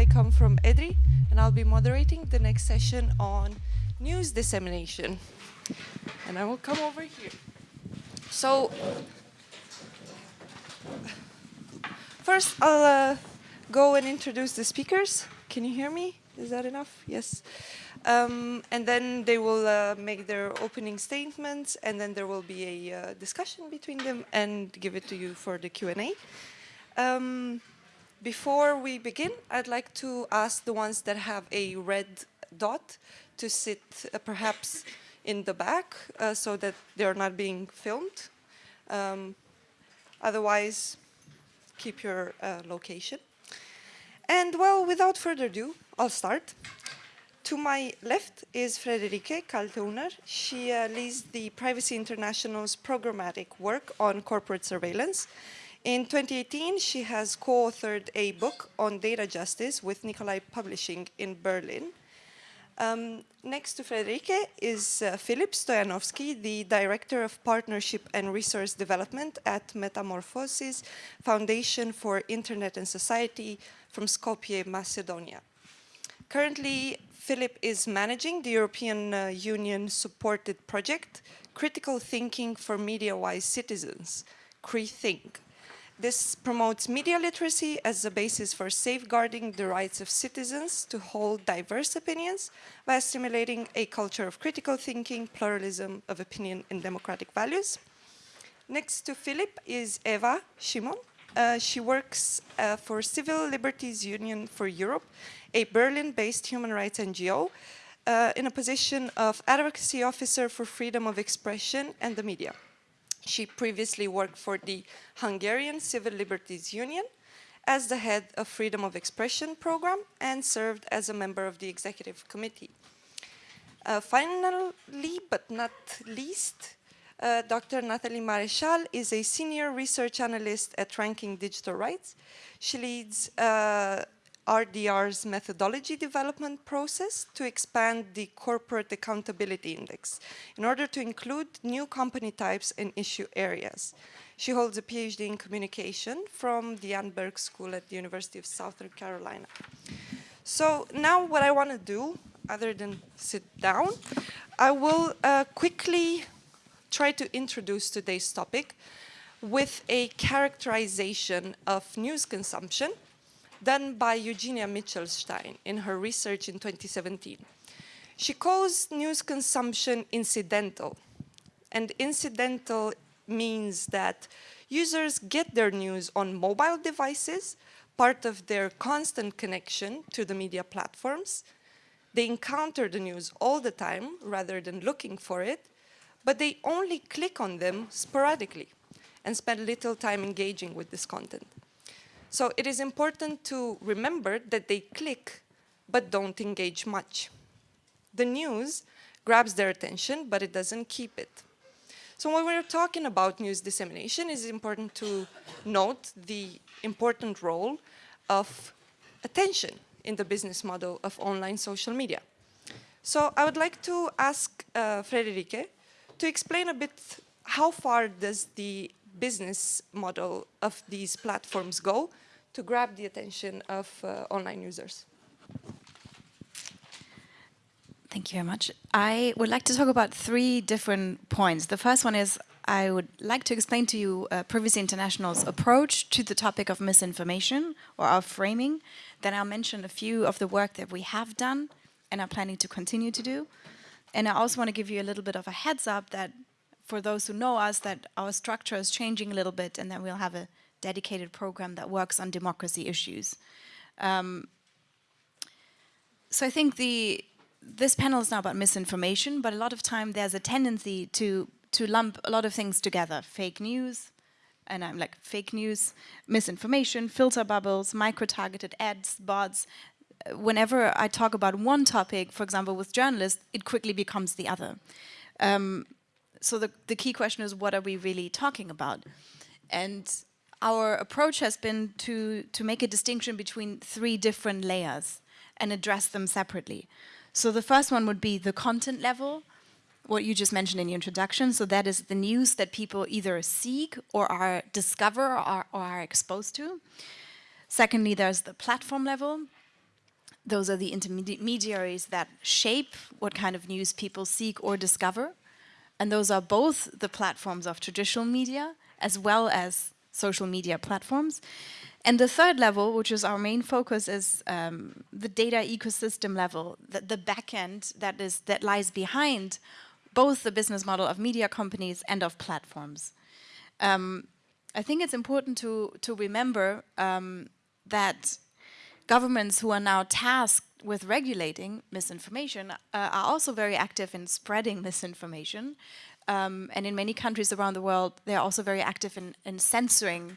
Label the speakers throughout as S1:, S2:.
S1: I come from EDRI, and I'll be moderating the next session on news dissemination. And I will come over here. So, first I'll uh, go and introduce the speakers. Can you hear me? Is that enough? Yes. Um, and then they will uh, make their opening statements, and then there will be a uh, discussion between them and give it to you for the Q&A. Um, before we begin, I'd like to ask the ones that have a red dot to sit uh, perhaps in the back uh, so that they're not being filmed. Um, otherwise, keep your uh, location. And well, without further ado, I'll start. To my left is Frederike Kaltheuner. She uh, leads the Privacy International's programmatic work on corporate surveillance. In 2018, she has co-authored a book on data justice with Nicolai Publishing in Berlin. Um, next to Frederike is uh, Filip the Director of Partnership and Resource Development at Metamorphosis Foundation for Internet and Society from Skopje, Macedonia. Currently, Philip is managing the European uh, Union supported project, Critical Thinking for Media-Wise Citizens, CriThink. This promotes media literacy as a basis for safeguarding the rights of citizens to hold diverse opinions by stimulating a culture of critical thinking, pluralism of opinion and democratic values. Next to Philip is Eva Simon. Uh, she works uh, for Civil Liberties Union for Europe, a Berlin-based human rights NGO, uh, in a position of advocacy officer for freedom of expression and the media. She previously worked for the Hungarian Civil Liberties Union as the head of Freedom of Expression program and served as a member of the executive committee. Uh, finally, but not least, uh, Dr. Nathalie Maréchal is a senior research analyst at Ranking Digital Rights. She leads uh, RDR's methodology development process to expand the Corporate Accountability Index in order to include new company types and issue areas. She holds a PhD in communication from the Annenberg School at the University of Southern Carolina. So now what I want to do, other than sit down, I will uh, quickly try to introduce today's topic with a characterization of news consumption done by Eugenia Mitchelstein in her research in 2017. She calls news consumption incidental. And incidental means that users get their news on mobile devices, part of their constant connection to the media platforms. They encounter the news all the time rather than looking for it, but they only click on them sporadically and spend little time engaging with this content. So it is important to remember that they click but don't engage much. The news grabs their attention, but it doesn't keep it. So when we're talking about news dissemination, it's important to note the important role of attention in the business model of online social media. So I would like to ask uh, Frederike to explain a bit how far does the business model of these platforms go to grab the attention of uh, online users.
S2: Thank you very much. I would like to talk about three different points. The first one is I would like to explain to you uh, Privacy International's approach to the topic of misinformation or our framing. Then I'll mention a few of the work that we have done and are planning to continue to do. And I also want to give you a little bit of a heads up that for those who know us that our structure is changing a little bit and that we'll have a dedicated program that works on democracy issues. Um, so I think the this panel is now about misinformation, but a lot of time there's a tendency to to lump a lot of things together. Fake news, and I'm like fake news, misinformation, filter bubbles, micro-targeted ads, bots. Whenever I talk about one topic, for example, with journalists, it quickly becomes the other. Um, so the, the key question is, what are we really talking about? And our approach has been to, to make a distinction between three different layers and address them separately. So the first one would be the content level, what you just mentioned in your introduction. So that is the news that people either seek or are discover or, or are exposed to. Secondly, there's the platform level. those are the intermediaries that shape what kind of news people seek or discover. And those are both the platforms of traditional media as well as social media platforms. And the third level, which is our main focus, is um, the data ecosystem level, the, the back end that, is, that lies behind both the business model of media companies and of platforms. Um, I think it's important to, to remember um, that governments who are now tasked with regulating misinformation uh, are also very active in spreading misinformation. Um, and in many countries around the world, they're also very active in, in censoring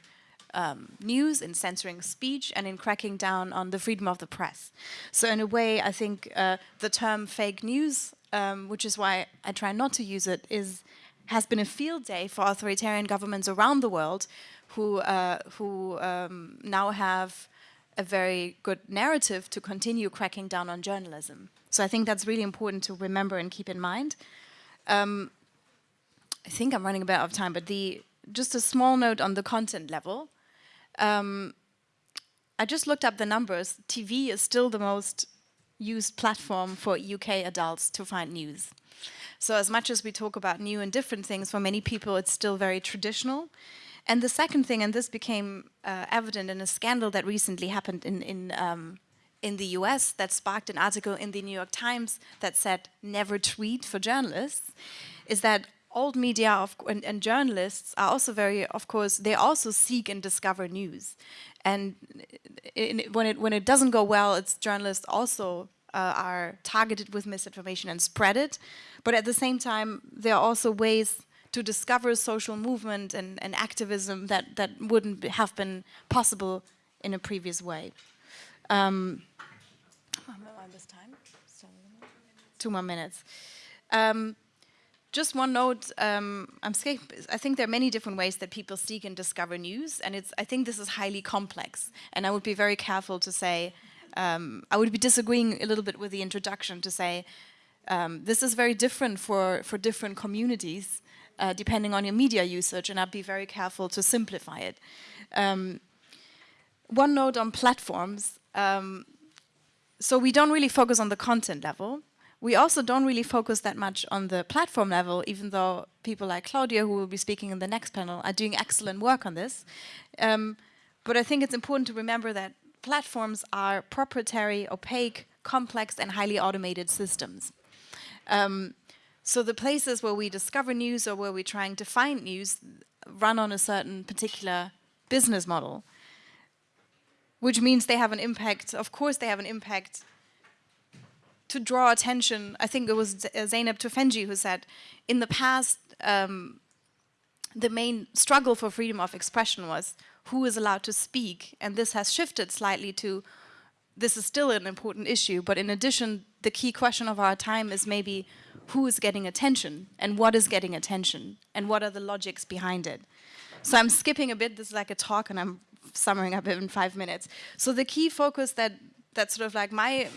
S2: um, news, in censoring speech, and in cracking down on the freedom of the press. So in a way, I think uh, the term fake news, um, which is why I try not to use it, is has been a field day for authoritarian governments around the world who, uh, who um, now have a very good narrative to continue cracking down on journalism. So I think that's really important to remember and keep in mind. Um, I think I'm running a bit out of time, but the just a small note on the content level. Um, I just looked up the numbers. TV is still the most used platform for UK adults to find news. So as much as we talk about new and different things, for many people it's still very traditional. And the second thing, and this became uh, evident in a scandal that recently happened in, in, um, in the US that sparked an article in the New York Times that said, never tweet for journalists, is that old media of, and, and, journalists are also very, of course, they also seek and discover news. And in, when, it, when it doesn't go well, it's journalists also uh, are targeted with misinformation and spread it. But at the same time, there are also ways to discover social movement and, and activism that, that wouldn't have been possible in a previous way. Um, this time? Two more minutes. Um, just one note, um, I'm I think there are many different ways that people seek and discover news, and it's, I think this is highly complex, and I would be very careful to say, um, I would be disagreeing a little bit with the introduction to say, um, this is very different for, for different communities, uh, depending on your media usage, and I'd be very careful to simplify it. Um, one note on platforms, um, so we don't really focus on the content level, we also don't really focus that much on the platform level, even though people like Claudia, who will be speaking in the next panel, are doing excellent work on this. Um, but I think it's important to remember that platforms are proprietary, opaque, complex, and highly automated systems. Um, so the places where we discover news or where we're trying to find news run on a certain particular business model, which means they have an impact, of course they have an impact to draw attention, I think it was uh, Zeynep Tufekci who said, in the past, um, the main struggle for freedom of expression was who is allowed to speak, and this has shifted slightly to, this is still an important issue, but in addition, the key question of our time is maybe who is getting attention, and what is getting attention, and what are the logics behind it. So I'm skipping a bit, this is like a talk, and I'm summing up in five minutes. So the key focus that, that sort of like my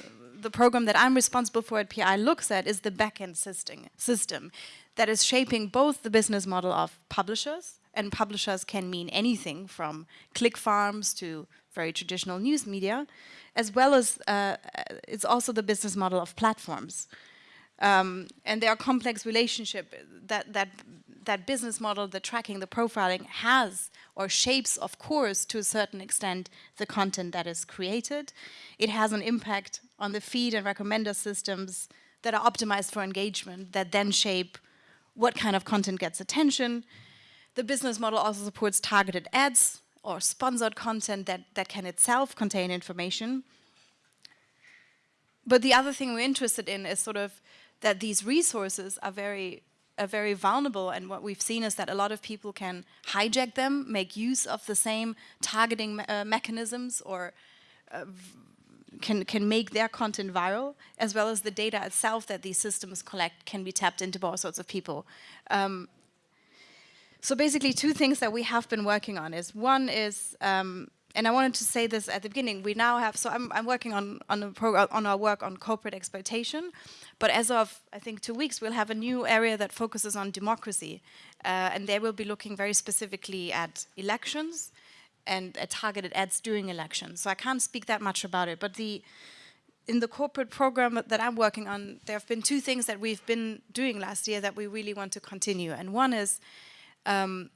S2: the program that I'm responsible for at PI looks at is the backend system, system that is shaping both the business model of publishers, and publishers can mean anything from click farms to very traditional news media, as well as uh, it's also the business model of platforms. Um, and there are complex relationship that, that, that business model, the tracking, the profiling has or shapes, of course, to a certain extent, the content that is created. It has an impact on the feed and recommender systems that are optimized for engagement that then shape what kind of content gets attention. The business model also supports targeted ads or sponsored content that, that can itself contain information. But the other thing we're interested in is sort of that these resources are very are very vulnerable and what we've seen is that a lot of people can hijack them, make use of the same targeting me uh, mechanisms or uh, can, can make their content viral, as well as the data itself that these systems collect can be tapped into by all sorts of people. Um, so basically two things that we have been working on is one is um, and I wanted to say this at the beginning. We now have so I'm, I'm working on on, on our work on corporate exploitation, but as of I think two weeks, we'll have a new area that focuses on democracy, uh, and they will be looking very specifically at elections and at targeted ads during elections. So I can't speak that much about it, but the in the corporate program that I'm working on, there have been two things that we've been doing last year that we really want to continue. And one is um,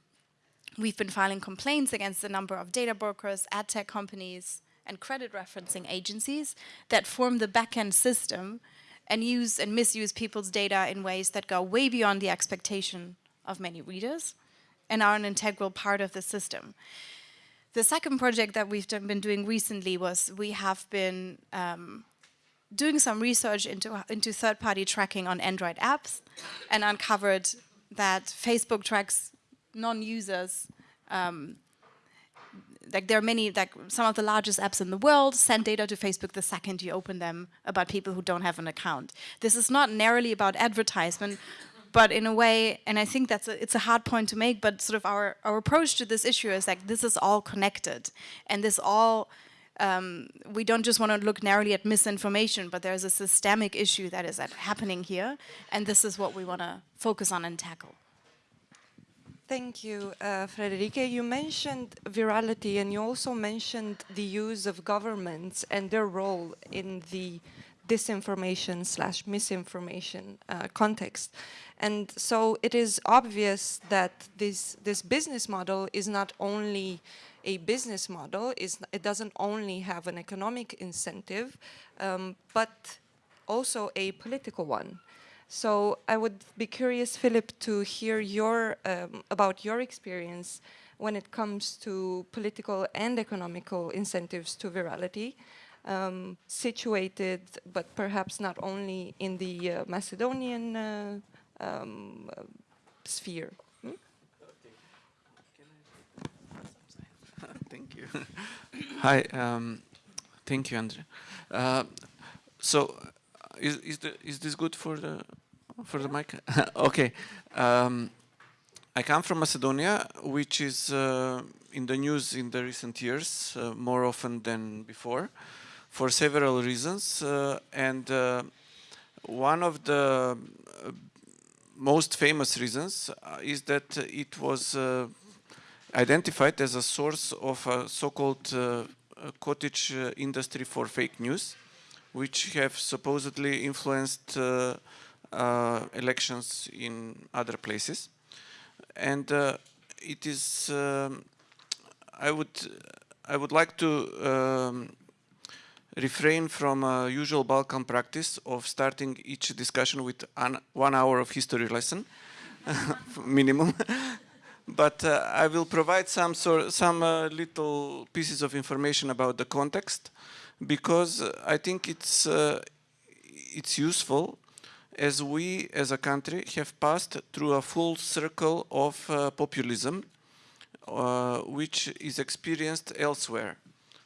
S2: we've been filing complaints against a number of data brokers, ad tech companies, and credit referencing agencies that form the backend system and use and misuse people's data in ways that go way beyond the expectation of many readers and are an integral part of the system. The second project that we've been doing recently was we have been um, doing some research into, into third-party tracking on Android apps and uncovered that Facebook tracks non-users um, like there are many, like some of the largest apps in the world send data to Facebook the second you open them about people who don't have an account. This is not narrowly about advertisement, but in a way, and I think that's a, it's a hard point to make, but sort of our, our approach to this issue is like this is all connected and this all um, we don't just want to look narrowly at misinformation, but there's a systemic issue that is happening here, and this is what we want to focus on and tackle.
S1: Thank you, uh. You mentioned virality, and you also mentioned the use of governments and their role in the disinformation slash misinformation uh, context. And so it is obvious that this, this business model is not only a business model, is, it doesn't only have an economic incentive, um, but also a political one. So I would be curious, Philip, to hear your um, about your experience when it comes to political and economical incentives to virality, um, situated, but perhaps not only in the uh, Macedonian uh, um, sphere. Hmm?
S3: thank you. Hi, um, thank you, Andre. Uh, so, is is, the, is this good for the for the mic? okay. Um, I come from Macedonia, which is uh, in the news in the recent years uh, more often than before, for several reasons, uh, and uh, one of the uh, most famous reasons is that it was identified as a source of a so-called uh, cottage uh, industry for fake news, which have supposedly influenced uh, elections in other places. And uh, it is, um, I would, I would like to um, refrain from usual Balkan practice of starting each discussion with one hour of history lesson, minimum. but uh, I will provide some sort, some uh, little pieces of information about the context because I think it's uh, it's useful as we as a country have passed through a full circle of uh, populism uh, which is experienced elsewhere.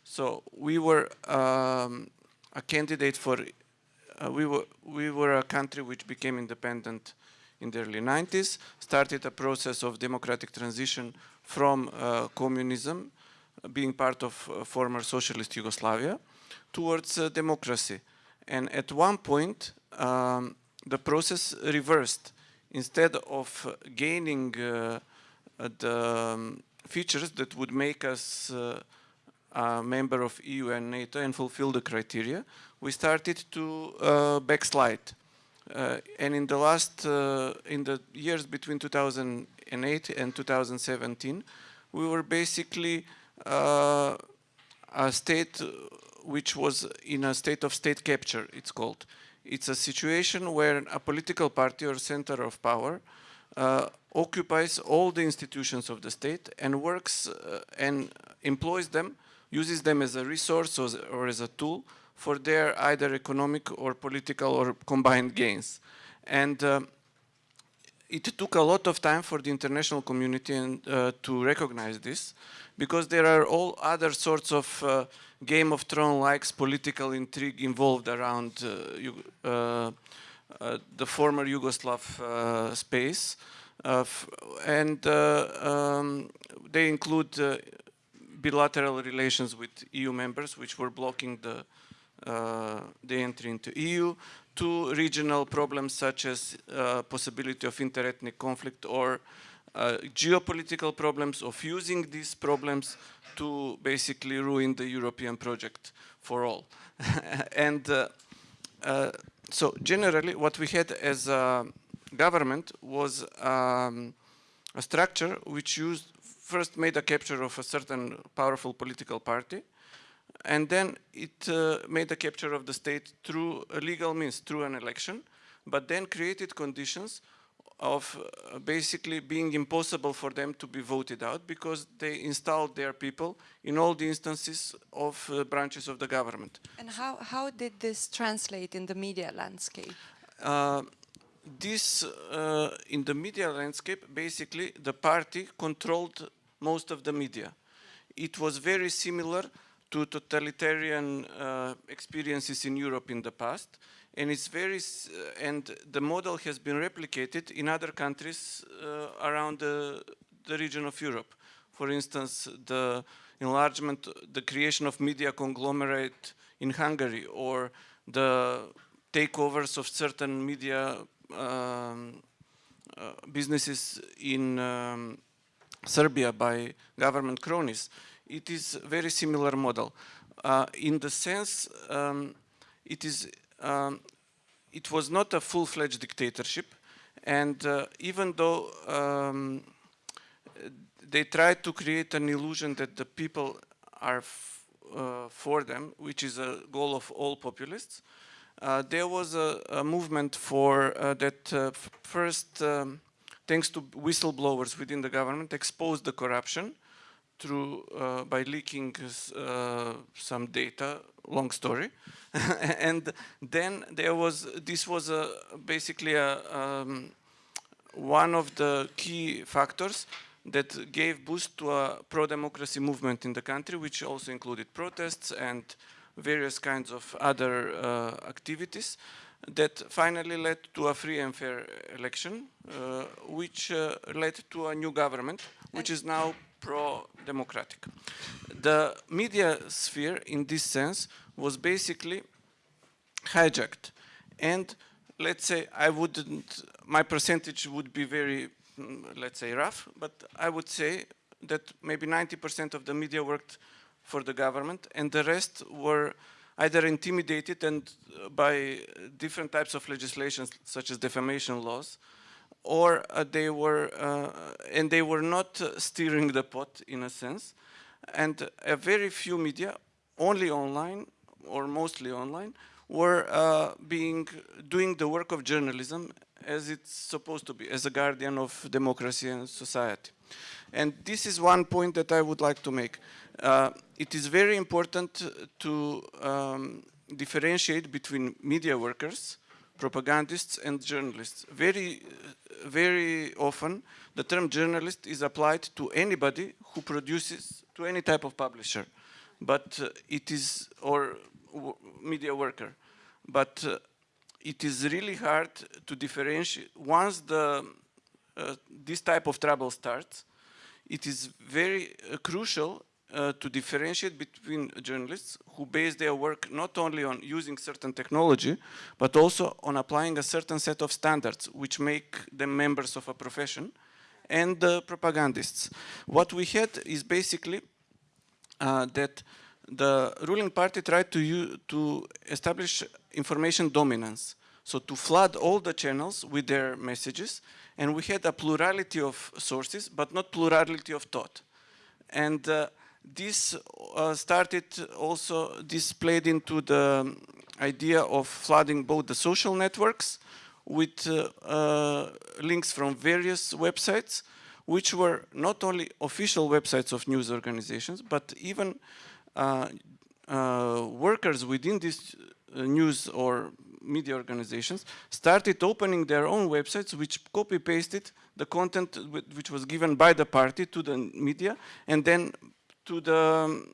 S3: So we were um, a candidate for we were we were a country which became independent in the early 90s, started a process of democratic transition from uh, communism, being part of uh, former socialist Yugoslavia, towards uh, democracy. And at one point, um, the process reversed. Instead of gaining uh, the um, features that would make us uh, a member of EU and NATO and fulfill the criteria, we started to uh, backslide. Uh, and in the last, uh, in the years between 2008 and 2017, we were basically uh, a state which was in a state of state capture, it's called. It's a situation where a political party or center of power uh, occupies all the institutions of the state and works uh, and employs them, uses them as a resource or, or as a tool for their either economic or political or combined gains. And uh, it took a lot of time for the international community and, uh, to recognize this because there are all other sorts of uh, Game of Thrones-likes political intrigue involved around uh, uh, uh, the former Yugoslav space. and um, they include bilateral relations with EU members, which were blocking the the entry into EU, to regional problems such as uh, possibility of interethnic conflict or uh, geopolitical problems of using these problems to basically ruin the European project for all. and uh, uh, so generally what we had as a government was um, a structure which used first made a capture of a certain powerful political party and then it uh, made a capture of the state through a legal means, through an election, but then created conditions of uh, basically being impossible for them to be voted out because they installed their people in all the instances of uh, branches of the government.
S1: And how, how did this translate in the media landscape?
S3: Uh, this, uh, in the media landscape, basically the party controlled most of the media. It was very similar to totalitarian uh, experiences in Europe in the past and it's very uh, and the model has been replicated in other countries uh, around the, the region of Europe. For instance, the enlargement, the creation of media conglomerate in Hungary or the takeovers of certain media um, uh, businesses in um, Serbia by government cronies. It is very similar model. Uh, in the sense, um, it is um, it was not a full-fledged dictatorship. And uh, even though um, they tried to create an illusion that the people are uh, for them, which is a goal of all populists, uh, there was a, a movement for uh, that uh, first, um, thanks to whistleblowers within the government, exposed the corruption through uh, by leaking uh, some data long story. And then there was this was a basically a um, one of the key factors that gave boost to a pro-democracy movement in the country which also included protests and various kinds of other uh, activities that finally led to a free and fair election uh, which uh, led to a new government which is now pro-democratic. The media sphere, in this sense, was basically hijacked. And let's say I wouldn't, my percentage would be very, mm, let's say, rough, but I would say that maybe 90% of the media worked for the government and the rest were either intimidated and uh, by different types of legislation such as defamation laws or uh, they were, uh, and they were not uh, steering the pot in a sense. And a very few media, only online or mostly online, were uh, being, doing the work of journalism as it's supposed to be, as a guardian of democracy and society. And this is one point that I would like to make. Uh, it is very important to um, differentiate between media workers, propagandists and journalists. Very very often the term journalist is applied to anybody who produces to any type of publisher. But uh, it is or media worker. But uh, it is really hard to differentiate. Once the uh, this type of trouble starts it is very uh, crucial uh, to differentiate between journalists who base their work not only on using certain technology, but also on applying a certain set of standards which make them members of a profession, and the propagandists. What we had is basically uh, that the ruling party tried to, to establish information dominance. So to flood all the channels with their messages, and we had a plurality of sources, but not plurality of thought. And uh, this uh, started also, this played into the idea of flooding both the social networks with uh, uh, links from various websites, which were not only official websites of news organizations, but even workers within these news or media organizations started opening their own websites which copy-pasted the content which was given by the party to the media and then to the,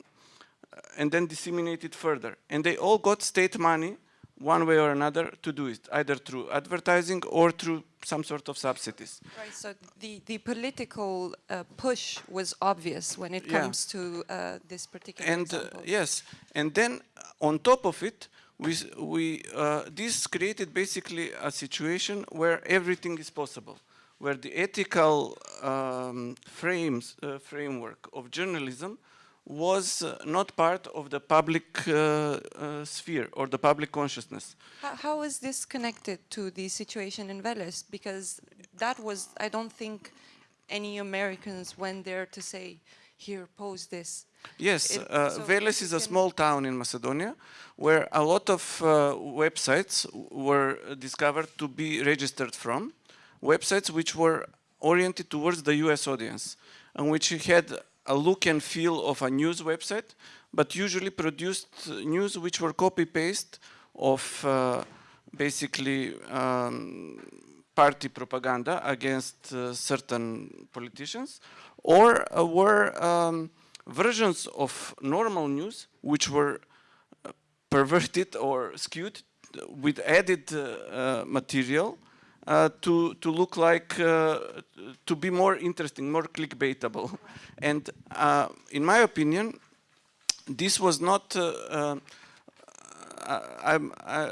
S3: and then disseminated further. And they all got state money one way or another to do it, either through advertising or through some sort of subsidies.
S1: Right, so the, the political uh, push was obvious when it
S3: Yeah.
S1: comes to uh, this particular
S3: And uh, yes, and then on top of it, we, we, uh, this created basically a situation where everything is possible, where the ethical um, frames, uh, framework of journalism was uh, not part of the public uh, uh, sphere or the public consciousness.
S1: How, how is this connected to the situation in Veles? Because that was, I don't think any Americans went there to say, here, pose this.
S3: Yes,
S1: It-
S3: uh,
S1: so
S3: Veles is a small town in Macedonia where a lot of uh, websites were discovered to be registered from, websites which were oriented towards the US audience and which had a look and feel of a news website, but usually produced news which were copy-paste of uh, basically um, party propaganda against uh, certain politicians, or uh, were um, versions of normal news which were uh, perverted or skewed with added uh, uh, material uh, to to look like uh, to be more interesting, more clickbaitable, and uh, in my opinion, this was not. Uh, uh, I,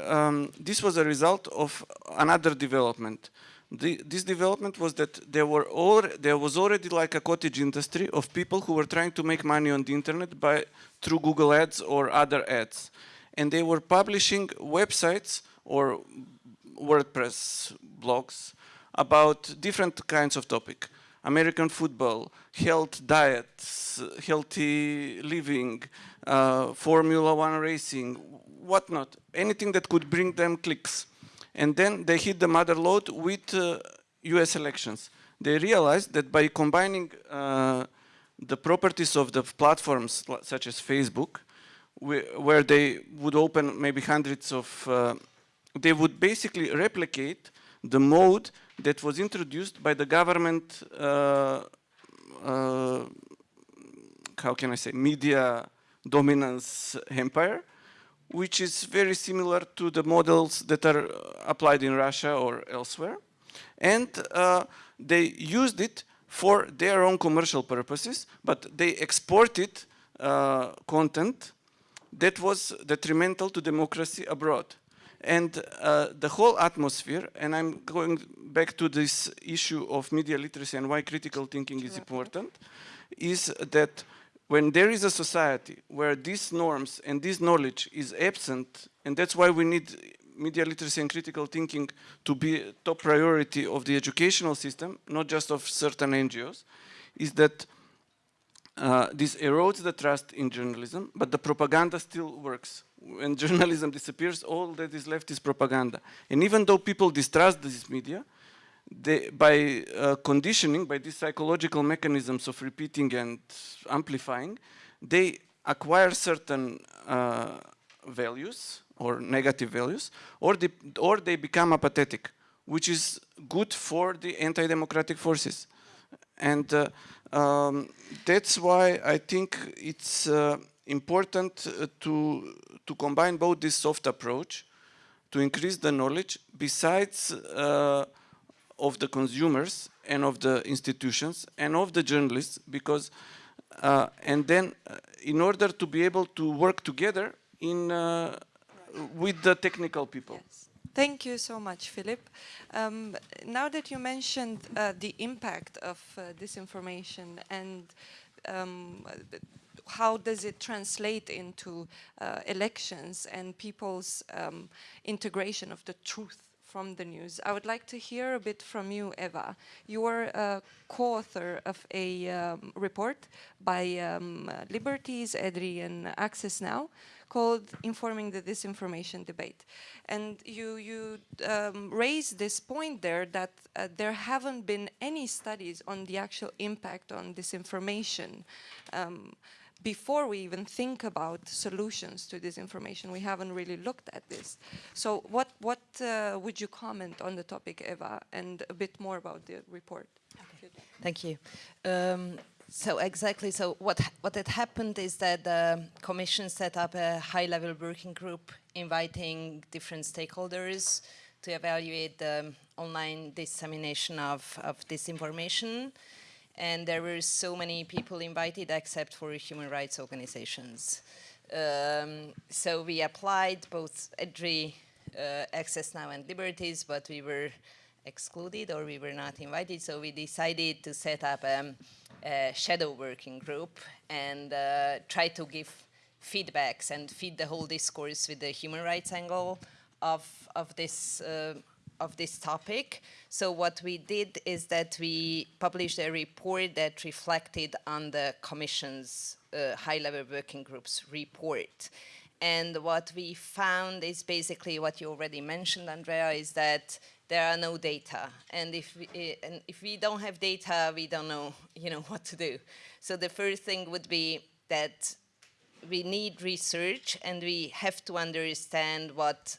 S3: um, this was a result of another development. The, this development was that there were all, there was already like a cottage industry of people who were trying to make money on the internet by through Google Ads or other ads, and they were publishing websites or WordPress blogs about different kinds of topic. American football, health diets, healthy living, uh, Formula One racing, whatnot, anything that could bring them clicks. And then they hit the mother lode with uh, US elections. They realized that by combining uh, the properties of the platforms such as Facebook, where they would open maybe hundreds of, uh, they would basically replicate the mode that was introduced by the government, uh, uh, how can I say, media dominance empire, which is very similar to the models that are applied in Russia or elsewhere. And uh, they used it for their own commercial purposes, but they exported uh, content that was detrimental to democracy abroad. And uh, the whole atmosphere, and I'm going back to this issue of media literacy and why critical thinking is important, is that when there is a society where these norms and this knowledge is absent, and that's why we need media literacy and critical thinking to be a top priority of the educational system, not just of certain NGOs, is that uh, this erodes the trust in journalism, but the propaganda still works. When journalism disappears, all that is left is propaganda. And even though people distrust this media, they, by uh, conditioning, by these psychological mechanisms of repeating and amplifying, they acquire certain uh, values or negative values, or they, or they become apathetic, which is good for the anti-democratic forces. And uh, um, that's why I think it's uh, important uh, to, to combine both this soft approach to increase the knowledge besides uh, of the consumers and of the institutions and of the journalists because uh, and then uh, in order to be able to work together in uh, with the technical people.
S1: Thank you so much, Philip. Um, now that you mentioned uh, the impact of uh, disinformation and um, uh, how does it translate into uh, elections and people's um, integration of the truth from the news. I would like to hear a bit from you, Eva. You are a co-author of a um, report by um, uh, Liberties, EDRI and Access Now called Informing the Disinformation Debate. And you, you um, raise this point there that uh, there haven't been any studies on the actual impact on disinformation um, before we even think about solutions to disinformation. We haven't really looked at this. So what, what uh, would you comment on the topic, Eva, and a bit more about the report?
S4: Thank you. Um, so exactly, so what, what had happened is that the Commission set up a high-level working group inviting different stakeholders to evaluate the online dissemination of, of disinformation. And there were so many people invited except for human rights organizations. Um, so we applied both EDRI, uh, Access Now and Liberties, but we were excluded or we were not invited. So we decided to set up a a shadow working group and uh, try to give feedbacks and feed the whole discourse with the human rights angle of, of this uh, of this topic. So what we did is that we published a report that reflected on the Commission's uh, high-level working group's report. And what we found is basically what you already mentioned, Andrea, is that there are no data. And if we, eh, and if we don't have data, we don't know, you know, what to do. So the first thing would be that we need research and we have to understand what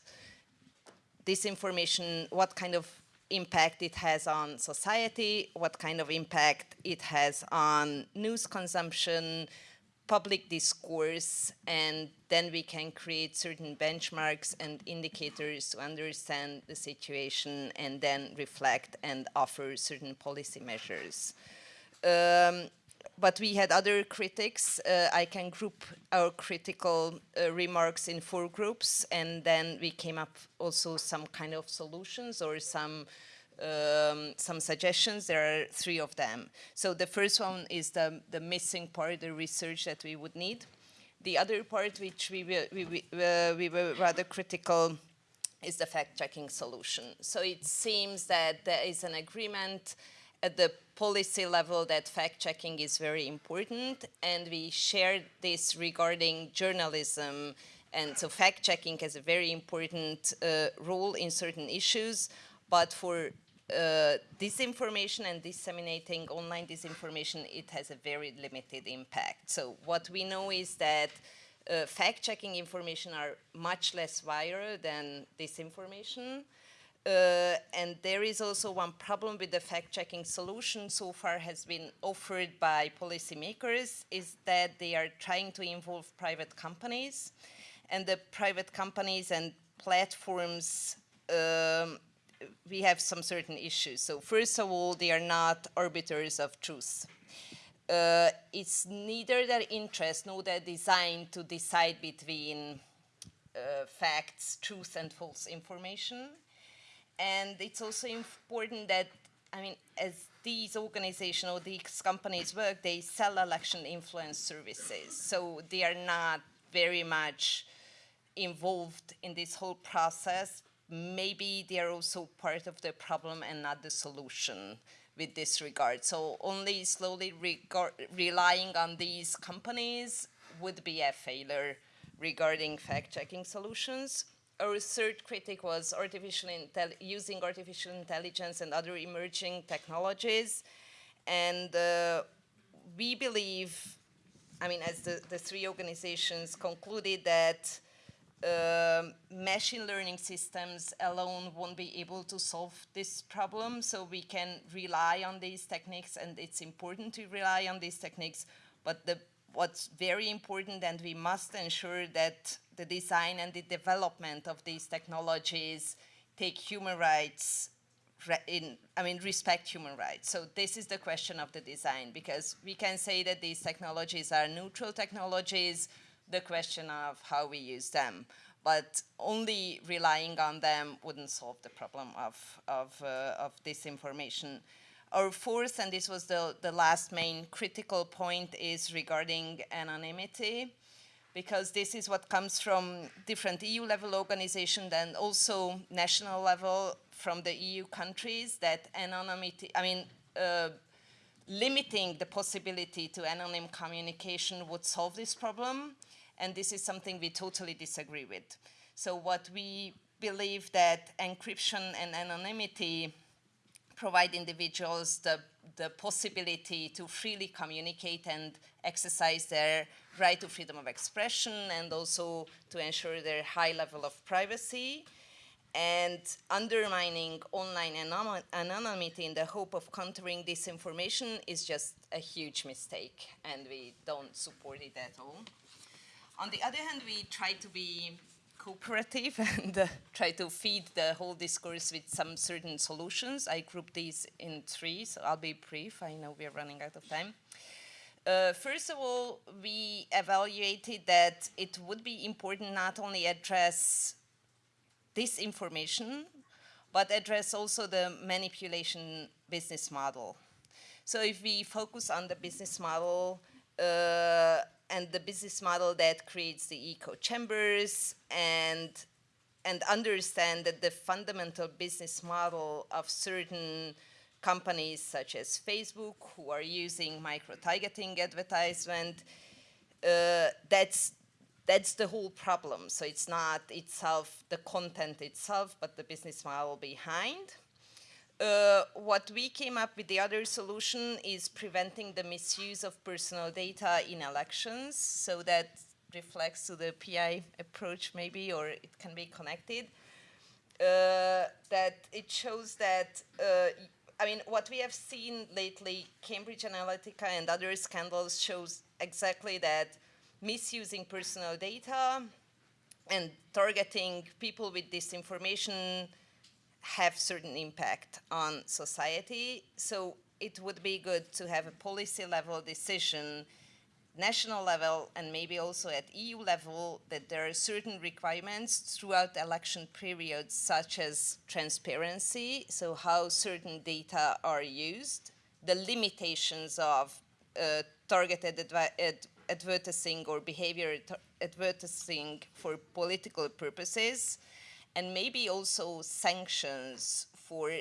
S4: this information, what kind of impact it has on society, what kind of impact it has on news consumption, public discourse, and then we can create certain benchmarks and indicators to understand the situation and then reflect and offer certain policy measures. Um, but we had other critics. Uh, I can group our critical uh, remarks in four groups, and then we came up also some kind of solutions or some um, some suggestions. There are three of them. So the first one is the, the missing part, the research that we would need. The other part, which we, we, we, uh, we were rather critical, is the fact-checking solution. So it seems that there is an agreement at the policy level that fact-checking is very important, and we share this regarding journalism, and so fact-checking has a very important uh, role in certain issues, but for uh, disinformation and disseminating online disinformation, it has a very limited impact. So what we know is that uh, fact-checking information are much less viral than disinformation. Uh, and there is also one problem with the fact-checking solution so far has been offered by policymakers is that they are trying to involve private companies and the private companies and platforms um, we have some certain issues. So first of all, they are not arbiters of truth. Uh, it's neither their interest nor their design to decide between uh, facts, truth and false information. And it's also important that, I mean, as these organizations or these companies work, they sell election influence services. So they are not very much involved in this whole process. Maybe they are also part of the problem and not the solution with this regard. So only slowly relying on these companies would be a failure regarding fact-checking solutions our third critic was artificial using artificial intelligence and other emerging technologies. And uh, we believe, I mean, as the, the three organizations concluded that uh, machine learning systems alone won't be able to solve this problem. So we can rely on these techniques and it's important to rely on these techniques. But the what's very important and we must ensure that the design and the development of these technologies take human rights in, I mean, respect human rights. So this is the question of the design because we can say that these technologies are neutral technologies, the question of how we use them. But only relying on them wouldn't solve the problem of, of, uh, of disinformation. Our fourth, and this was the, the last main critical point, is regarding anonymity, because this is what comes from different EU level organizations and also national level from the EU countries that anonymity, I mean, uh, limiting the possibility to anonym communication would solve this problem. And this is something we totally disagree with. So what we believe that encryption and anonymity provide individuals the, the possibility to freely communicate and exercise their right to freedom of expression and also to ensure their high level of privacy and undermining online anonymity in the hope of countering disinformation is just a huge mistake and we don't support it at all. On the other hand, we try to be cooperative and uh, try to feed the whole discourse with some certain solutions. I group these in three, so I'll be brief. I know we're running out of time. Uh, first of all, we evaluated that it would be important not only address this information, but address also the manipulation business model. So if we focus on the business model uh, and the business model that creates the echo chambers and and understand that the fundamental business model of certain companies such as Facebook who are using micro-targeting advertisement, uh, that's that's the whole problem. So it's not itself the content itself, but the business model behind. Uh, what we came up with the other solution is preventing the misuse of personal data in elections. So that reflects to the PI approach maybe, or it can be connected. Uh, that it shows that, uh, I mean, what we have seen lately, Cambridge Analytica and other scandals shows exactly that misusing personal data and targeting people with disinformation have certain impact on society. So it would be good to have a policy level decision, national level, and maybe also at EU level, that there are certain requirements throughout election periods, such as transparency, so how certain data are used, the limitations of uh, targeted ad advertising or behavior advertising for political purposes, and maybe also sanctions for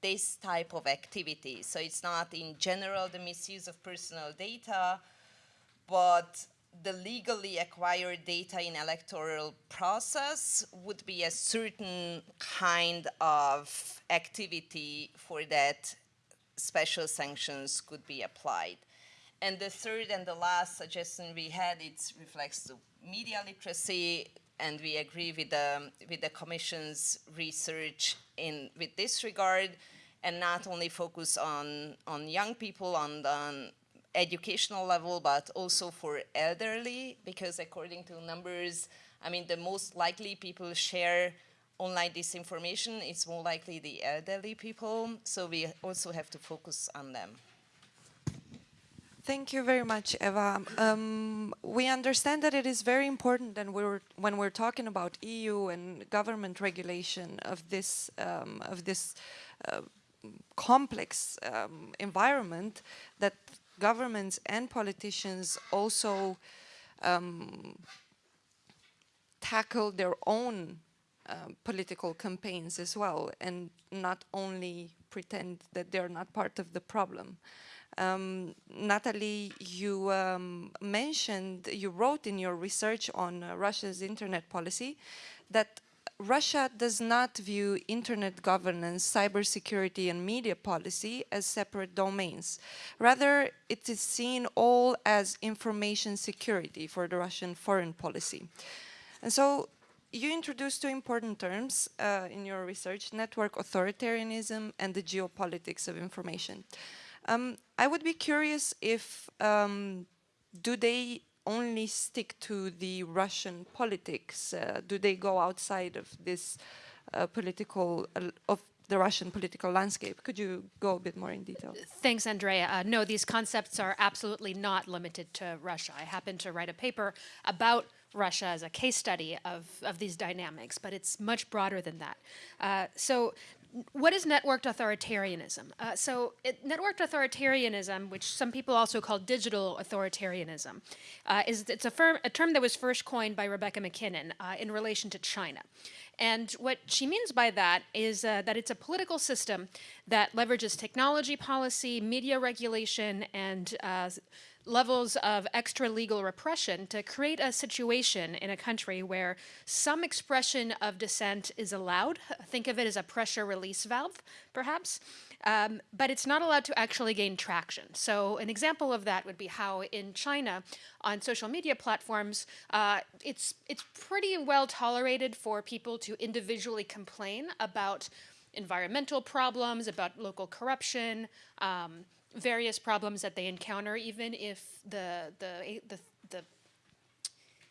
S4: this type of activity. So it's not in general the misuse of personal data, but the legally acquired data in electoral process would be a certain kind of activity for that special sanctions could be applied. And the third and the last suggestion we had, it reflects the media literacy, and we agree with the, with the Commission's research in with this regard, and not only focus on, on young people on the educational level, but also for elderly, because according to numbers, I mean, the most likely people share online disinformation, it's more likely the elderly people, so we also have to focus on them.
S1: Thank you very much, Eva. Um, we understand that it is very important that we're, when we're talking about EU and government regulation of this, um, of this uh, complex um, environment, that governments and politicians also um, tackle their own uh, political campaigns as well and not only pretend that they're not part of the problem. Um, Natalie, you um, mentioned, you wrote in your research on uh, Russia's internet policy that Russia does not view internet governance, cybersecurity and media policy as separate domains. Rather, it is seen all as information security for the Russian foreign policy. And so you introduced two important terms uh, in your research, network authoritarianism and the geopolitics of information. Um, I would be curious if, um, do they only stick to the Russian politics? Uh, do they go outside of this uh, political, uh, of the Russian political landscape? Could you go a bit more in detail?
S5: Thanks, Andrea. Uh, no, these concepts are absolutely not limited to Russia. I happen to write a paper about Russia as a case study of, of these dynamics, but it's much broader than that. Uh, so what is networked authoritarianism? Uh, so it, networked authoritarianism, which some people also call digital authoritarianism, uh, is it's a, firm, a, term that was first coined by Rebecca MacKinnon uh, in relation to China. And what she means by that is uh, that it's a political system that leverages technology policy, media regulation, and uh, levels of extra legal repression to create a situation in a country where some expression of dissent is allowed. Think of it as a pressure release valve, perhaps. Um, but it's not allowed to actually gain traction. So an example of that would be how in China, on social media platforms, uh, it's, it's pretty well tolerated for people to individually complain about environmental problems, about local corruption, um, various problems that they encounter, even if the the the, the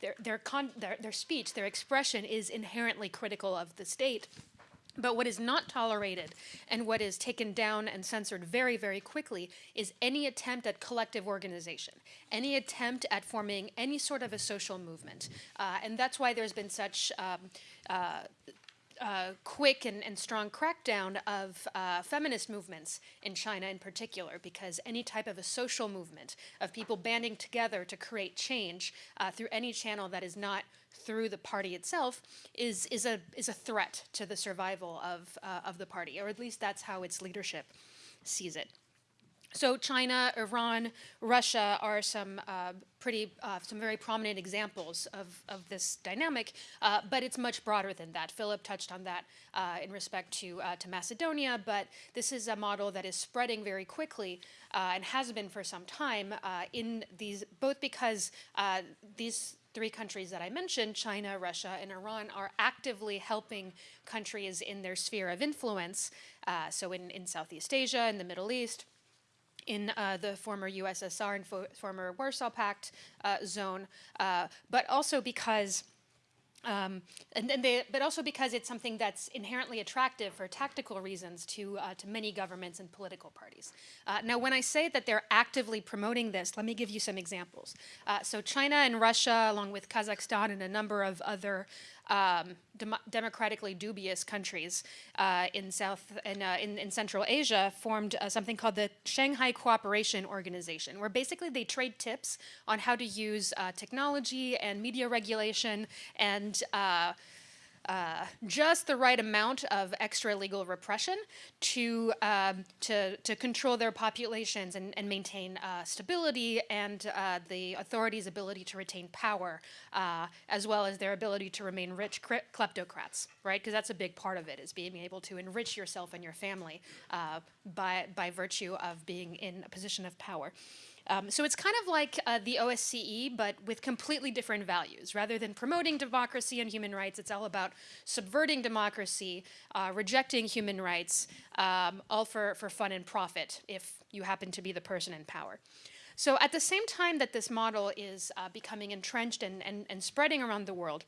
S5: their their, con their their speech, their expression is inherently critical of the state. But what is not tolerated and what is taken down and censored very, very quickly is any attempt at collective organization, any attempt at forming any sort of a social movement. Uh, and that's why there's been such um, uh, uh, quick and, and strong crackdown of uh, feminist movements in China in particular, because any type of a social movement of people banding together to create change uh, through any channel that is not through the party itself is, is, a, is a threat to the survival of, uh, of the party, or at least that's how its leadership sees it. So China, Iran, Russia are some uh, pretty, uh, some very prominent examples of, of this dynamic, uh, but it's much broader than that. Philip touched on that uh, in respect to, uh, to Macedonia, but this is a model that is spreading very quickly uh, and has been for some time in these, both because these three countries that I mentioned, China, Russia, and Iran, are actively helping countries in their sphere of influence, so in, in Southeast Asia, in the Middle East, in uh, the former USSR and fo former Warsaw Pact uh, zone, uh, but also because um, and, and they, but also because it's something that's inherently attractive for tactical reasons to, uh, to many governments and political parties. Uh, now, when I say that they're actively promoting this, let me give you some examples. Uh, so China and Russia, along with Kazakhstan and a number of other um, dem democratically dubious countries uh, in South and uh, in, in, Central Asia formed uh, something called the Shanghai Cooperation Organization, where basically they trade tips on how to use uh, technology and media regulation and uh, just the right amount of extra legal repression to, um, to, to control their populations and, and maintain uh, stability and uh, the authorities' ability to retain power, uh, as well as their ability to remain rich kleptocrats, right? Because that's a big part of it, is being able to enrich yourself and your family by, by virtue of being in a position of power. Um, so it's kind of like uh, the OSCE, but with completely different values. Rather than promoting democracy and human rights, it's all about subverting democracy, uh, rejecting human rights, um, all for, for fun and profit if you happen to be the person in power. So at the same time that this model is uh, becoming entrenched and, and, and spreading around the world,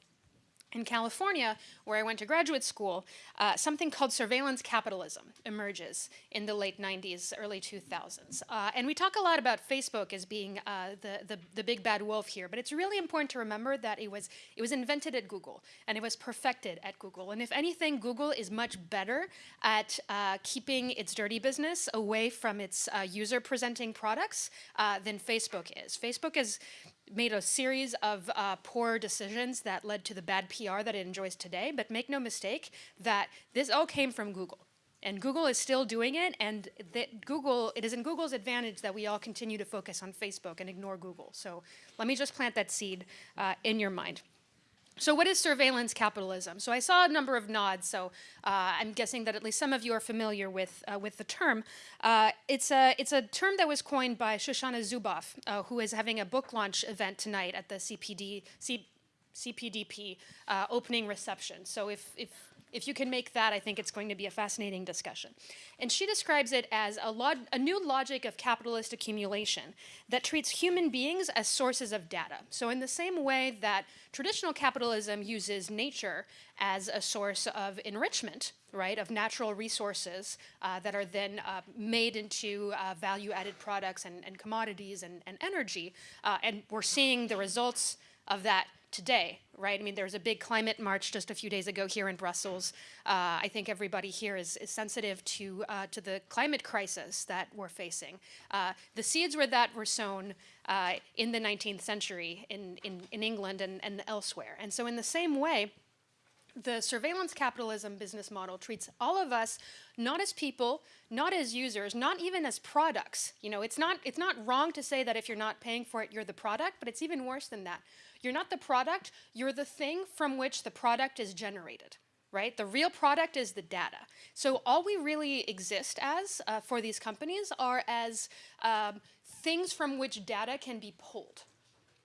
S5: in California, where I went to graduate school, uh, something called surveillance capitalism emerges in the late 90s, early 2000s. Uh, and we talk a lot about Facebook as being uh, the, the, the, big bad wolf here, but it's really important to remember that it was, it was invented at Google, and it was perfected at Google. And if anything, Google is much better at uh, keeping its dirty business away from its uh, user-presenting products uh, than Facebook is. Facebook is made a series of uh, poor decisions that led to the bad PR that it enjoys today, but make no mistake that this all came from Google. And Google is still doing it, and that Google, it is in Google's advantage that we all continue to focus on Facebook and ignore Google. So let me just plant that seed uh, in your mind. So what is surveillance capitalism? So I saw a number of nods, so uh, I'm guessing that at least some of you are familiar with, uh, with the term. Uh, it's, a, it's a term that was coined by Shoshana Zuboff, uh, who is having a book launch event tonight at the CPD, C, CPDP uh, opening reception. So if, if if you can make that, I think it's going to be a fascinating discussion. And she describes it as a, a, new logic of capitalist accumulation that treats human beings as sources of data. So in the same way that traditional capitalism uses nature as a source of enrichment, right, of natural resources uh, that are then uh, made into uh, value-added products and, and, commodities and, and energy, uh, and we're seeing the results of that today, right? I mean, there was a big climate march just a few days ago here in Brussels. Uh, I think everybody here is, is sensitive to, uh, to the climate crisis that we're facing. Uh, the seeds were that were sown uh, in the 19th century in, in, in England and, and elsewhere. And so in the same way, the surveillance capitalism business model treats all of us not as people, not as users, not even as products. You know, it's not, it's not wrong to say that if you're not paying for it, you're the product, but it's even worse than that. You're not the product, you're the thing from which the product is generated, right? The real product is the data. So all we really exist as uh, for these companies are as um, things from which data can be pulled,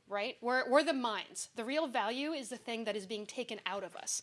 S5: right? We're, we're the mines. The real value is the thing that is being taken out of us.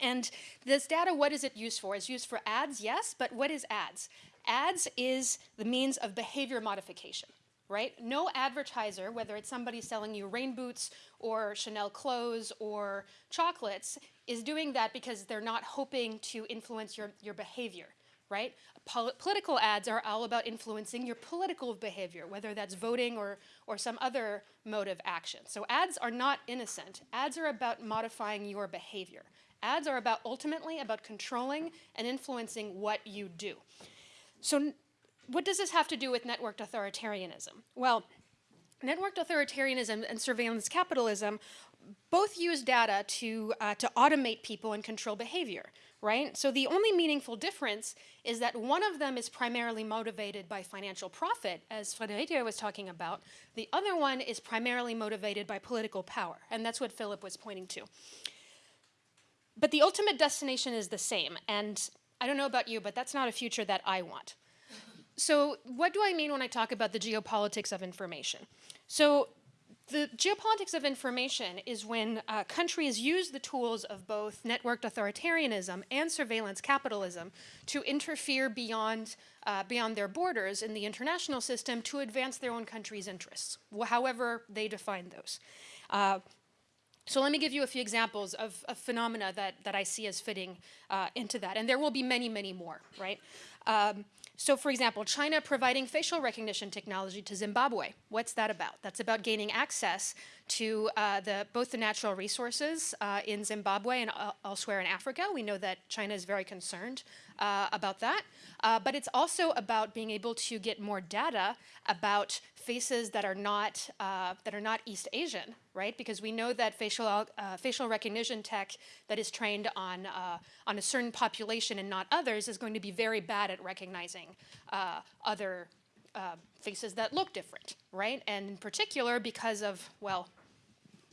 S5: And this data, what is it used for? It's used for ads, yes, but what is ads? Ads is the means of behavior modification right? No advertiser, whether it's somebody selling you rain boots or Chanel clothes or chocolates, is doing that because they're not hoping to influence your, your behavior, right? Pol political ads are all about influencing your political behavior, whether that's voting or, or some other mode of action. So ads are not innocent. Ads are about modifying your behavior. Ads are about ultimately about controlling and influencing what you do. So what does this have to do with networked authoritarianism? Well, networked authoritarianism and surveillance capitalism both use data to, uh, to automate people and control behavior, right? So the only meaningful difference is that one of them is primarily motivated by financial profit, as Frederike was talking about. The other one is primarily motivated by political power, and that's what Philip was pointing to. But the ultimate destination is the same, and I don't know about you, but that's not a future that I want. So what do I mean when I talk about the geopolitics of information? So the geopolitics of information is when uh, countries use the tools of both networked authoritarianism and surveillance capitalism to interfere beyond, uh, beyond their borders in the international system to advance their own country's interests, however they define those. Uh, so let me give you a few examples of, of phenomena that, that I see as fitting uh, into that. And there will be many, many more, right? Um, so for example, China providing facial recognition technology to Zimbabwe. What's that about? That's about gaining access to uh, the, both the natural resources uh, in Zimbabwe and uh, elsewhere in Africa. We know that China is very concerned uh, about that. Uh, but it's also about being able to get more data about faces that are not, uh, that are not East Asian, right? Because we know that facial, uh, facial recognition tech that is trained on, uh, on a certain population and not others is going to be very bad at recognizing uh, other uh, faces that look different, right? And in particular, because of, well,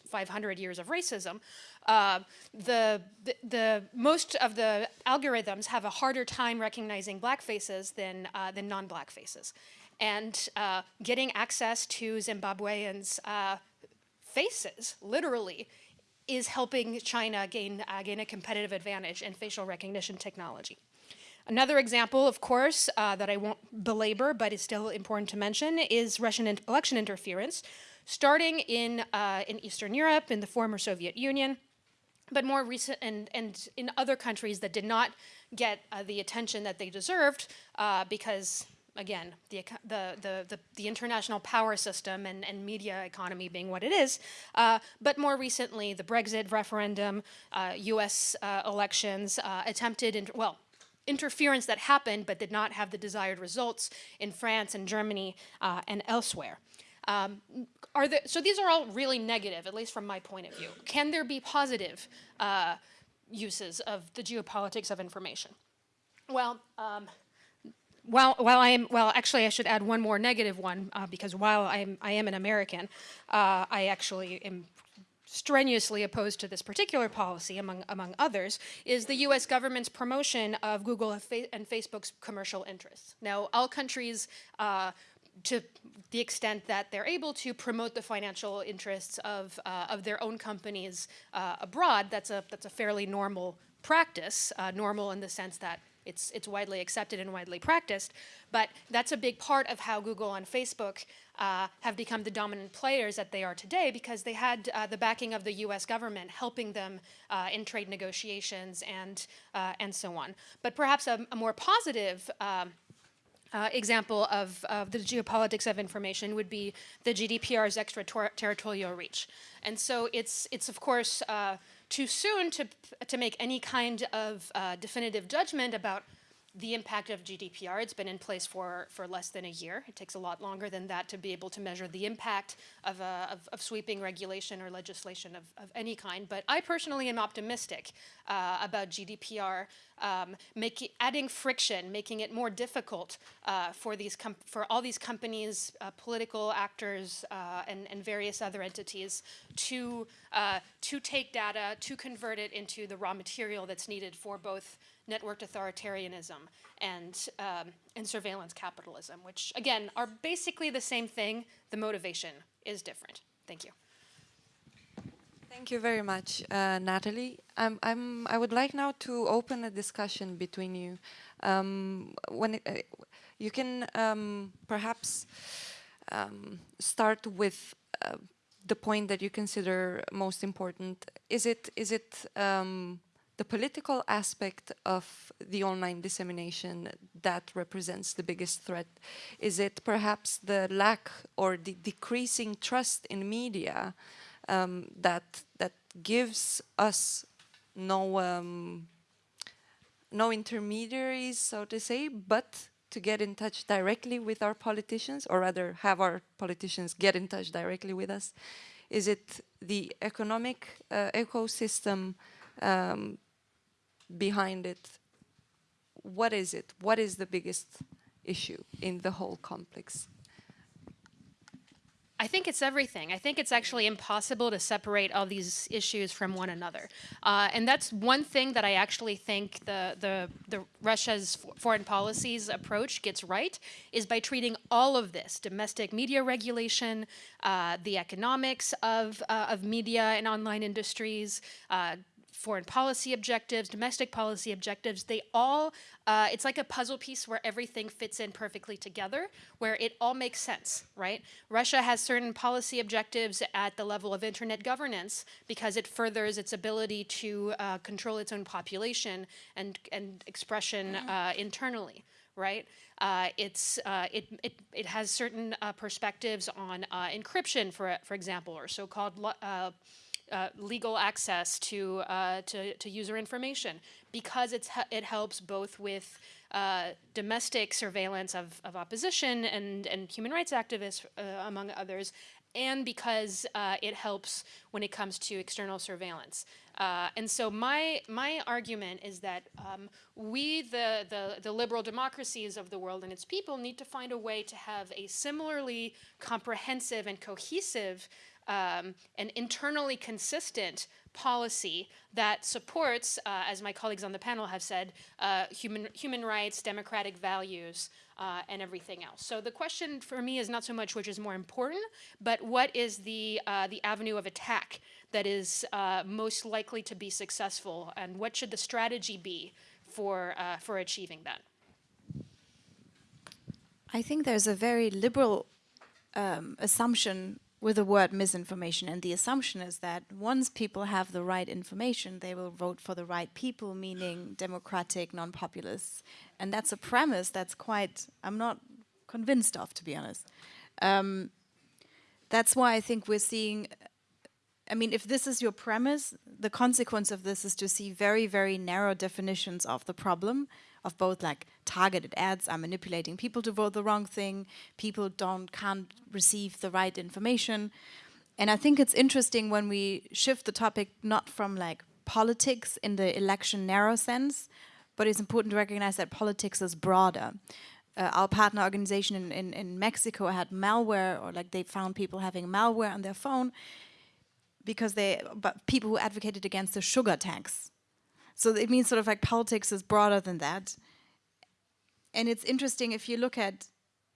S5: 500 years of racism, uh, the, the, the, most of the algorithms have a harder time recognizing black faces than, uh, than non-black faces. And uh, getting access to Zimbabweans' uh, faces, literally, is helping China gain, uh, gain a competitive advantage in facial recognition technology. Another example, of course, uh, that I won't belabor, but is still important to mention, is Russian in election interference, starting in, uh, in Eastern Europe, in the former Soviet Union, but more recent and, and in other countries that did not get uh, the attention that they deserved because again the, the, the, the, international power system and, and media economy being what it is uh, but more recently the brexit referendum us uh, uh, elections uh, attempted in, well interference that happened but did not have the desired results in france and germany and elsewhere um, are there, so these are all really negative, at least from my point of view. Can there be positive uh, uses of the geopolitics of information? Well, um, while, while I am, well, actually I should add one more negative one, uh, because while I am, I am an American, uh, I actually am strenuously opposed to this particular policy, among, among others, is the US government's promotion of Google and Facebook's commercial interests. Now, all countries uh, to the extent that they're able to promote the financial interests of, uh, of their own companies uh, abroad, that's a, that's a fairly normal practice, uh, normal in the sense that it's, it's widely accepted and widely practiced, but that's a big part of how Google and Facebook uh, have become the dominant players that they are today because they had uh, the backing of the US government helping them uh, in trade negotiations and, uh, and so on. But perhaps a, a more positive um, uh, example of, of, the geopolitics of information would be the GDPR's extraterritorial reach. And so it's, it's of course, uh, too soon to, to make any kind of uh, definitive judgment about the impact of GDPR. It's been in place for, for less than a year. It takes a lot longer than that to be able to measure the impact of, uh, of, of, sweeping regulation or legislation of, of, any kind. But I personally am optimistic uh, about GDPR um, making, adding friction, making it more difficult uh, for, these for all these companies, uh, political actors, uh, and, and, various other entities to, to take data, to convert it into the raw material that's needed for both networked authoritarianism and, um, and surveillance capitalism, which again are basically the same thing. The motivation is different. Thank you.
S1: Thank you very much, uh, Natalie. I'm, I'm, i would like now to open a discussion between you. Um, when it, uh, you can um, perhaps um, start with uh, the point that you consider most important. Is it is it um, the political aspect of the online dissemination that represents the biggest threat? Is it perhaps the lack or the decreasing trust in media um, that that gives us no um, no intermediaries, so to say, but to get in touch directly with our politicians, or rather have our politicians get in touch directly with us? Is it the economic uh, ecosystem um, behind it? What is it? What is the biggest issue in the whole complex?
S5: I think it's everything. I think it's actually impossible to separate all these issues from one another. Uh, and that's one thing that I actually think the, the, the Russia's foreign policies approach gets right, is by treating all of this, domestic media regulation, uh, the economics of, uh, of media and online industries, uh, foreign policy objectives, domestic policy objectives, they all, uh, it's like a puzzle piece where everything fits in perfectly together, where it all makes sense, right? Russia has certain policy objectives at the level of internet governance because it furthers its ability to uh, control its own population and, and expression uh, internally right? Uh, it's, uh, it, it, it has certain uh, perspectives on uh, encryption, for, for example, or so-called uh, legal access to, uh, to, to, user information because it's, it helps both with uh, domestic surveillance of, of opposition and, and human rights activists, uh, among others, and because uh, it helps when it comes to external surveillance. Uh, and so my, my argument is that um, we, the, the, the, liberal democracies of the world and its people, need to find a way to have a similarly comprehensive and cohesive um, an internally consistent policy that supports, uh, as my colleagues on the panel have said, uh, human, human rights, democratic values, uh, and everything else. So the question for me is not so much which is more important, but what is the, uh, the avenue of attack that is uh, most likely to be successful, and what should the strategy be for, uh, for achieving that?
S2: I think there's a very liberal um, assumption with the word misinformation. And the assumption is that once people have the right information, they will vote for the right people, meaning democratic, non-populists. And that's a premise that's quite, I'm not convinced of, to be honest. Um, that's why I think we're seeing, I mean, if this is your premise, the consequence of this is to see very, very narrow definitions of the problem, of both like targeted ads are manipulating people to vote the wrong thing, people don't can't receive the right information. And I think it's interesting when we shift the topic not from like politics in the election narrow sense, but it's important to recognize that politics is broader. Uh, our partner organization in, in, in Mexico had malware or like they found people having malware on their phone because they, but people who advocated against the sugar tax so it means sort of like politics is broader than that. And it's interesting if you look at,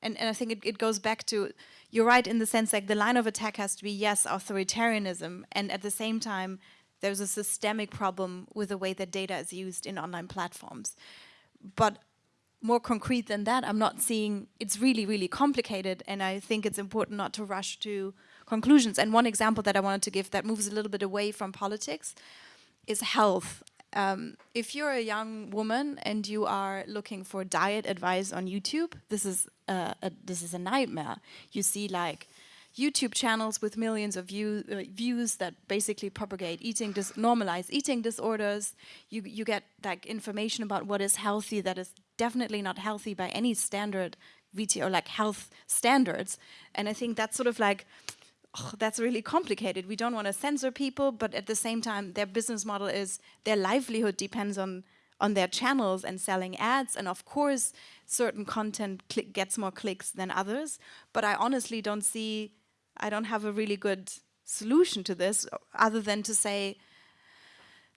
S2: and, and I think it, it goes back to, you're right in the sense like the line of attack has to be, yes, authoritarianism, and at the same time, there's a systemic problem with the way that data is used in online platforms. But more concrete than that, I'm not seeing, it's really, really complicated, and I think it's important not to rush to conclusions. And one example that I wanted to give that moves a little bit away from politics is health. Um, if you're a young woman and you are looking for diet advice on YouTube, this is a, a this is a nightmare. You see like YouTube channels with millions of view, uh, views that basically propagate eating dis normalize eating disorders. You you get like information about what is healthy that is definitely not healthy by any standard VT or like health standards. And I think that's sort of like oh, that's really complicated. We don't want to censor people, but at the same time, their business model is their livelihood depends on on their channels and selling ads. And of course, certain content gets more clicks than others. But I honestly don't see, I don't have a really good solution to this other than to say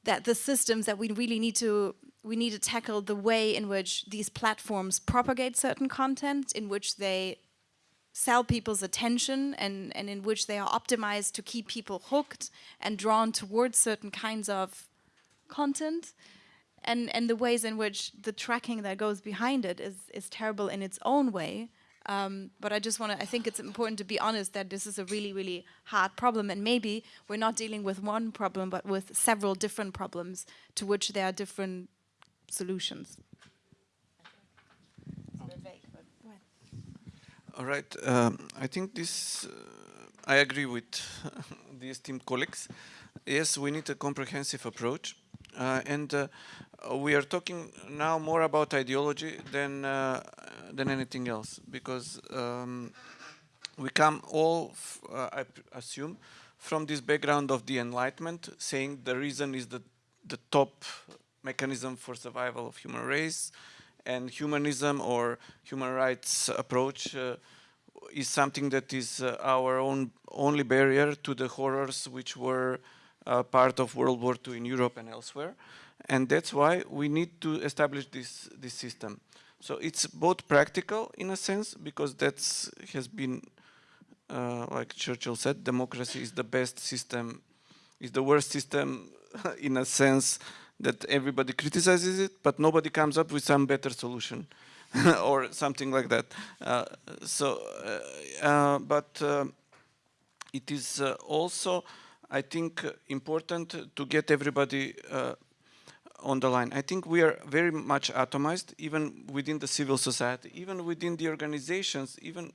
S2: that the systems that we really need to we need to tackle the way in which these platforms propagate certain content, in which they sell people's attention and, and in which they are optimized to keep people hooked and drawn towards certain kinds of content and, and the ways in which the tracking that goes behind it is, is terrible in its own way. Um, but I just want to, I think it's important to be honest that this is a really, really hard problem and maybe we're not dealing with one problem but with several different problems to which there are different solutions.
S3: All right. Um, I think this, uh, I agree with the esteemed colleagues. Yes, we need a comprehensive approach. Uh, and uh, we are talking now more about ideology than uh, than anything else because um, we come all, uh, I assume, from this background of the Enlightenment, saying the reason is the the top mechanism for survival of human race, and humanism or human rights approach uh, is something that is uh, our own only barrier to the horrors which were uh, part of World War II in Europe and elsewhere. And that's why we need to establish this, this system. So it's both practical in a sense, because that has been, uh, like Churchill said, democracy is the best system, is the worst system in a sense that everybody criticizes it, but nobody comes up with some better solution or something like that. Uh, so, uh, uh but uh, it is uh, also, I think, important to get everybody on the line. I think we are very much atomized, even within the civil society, even within the organizations, even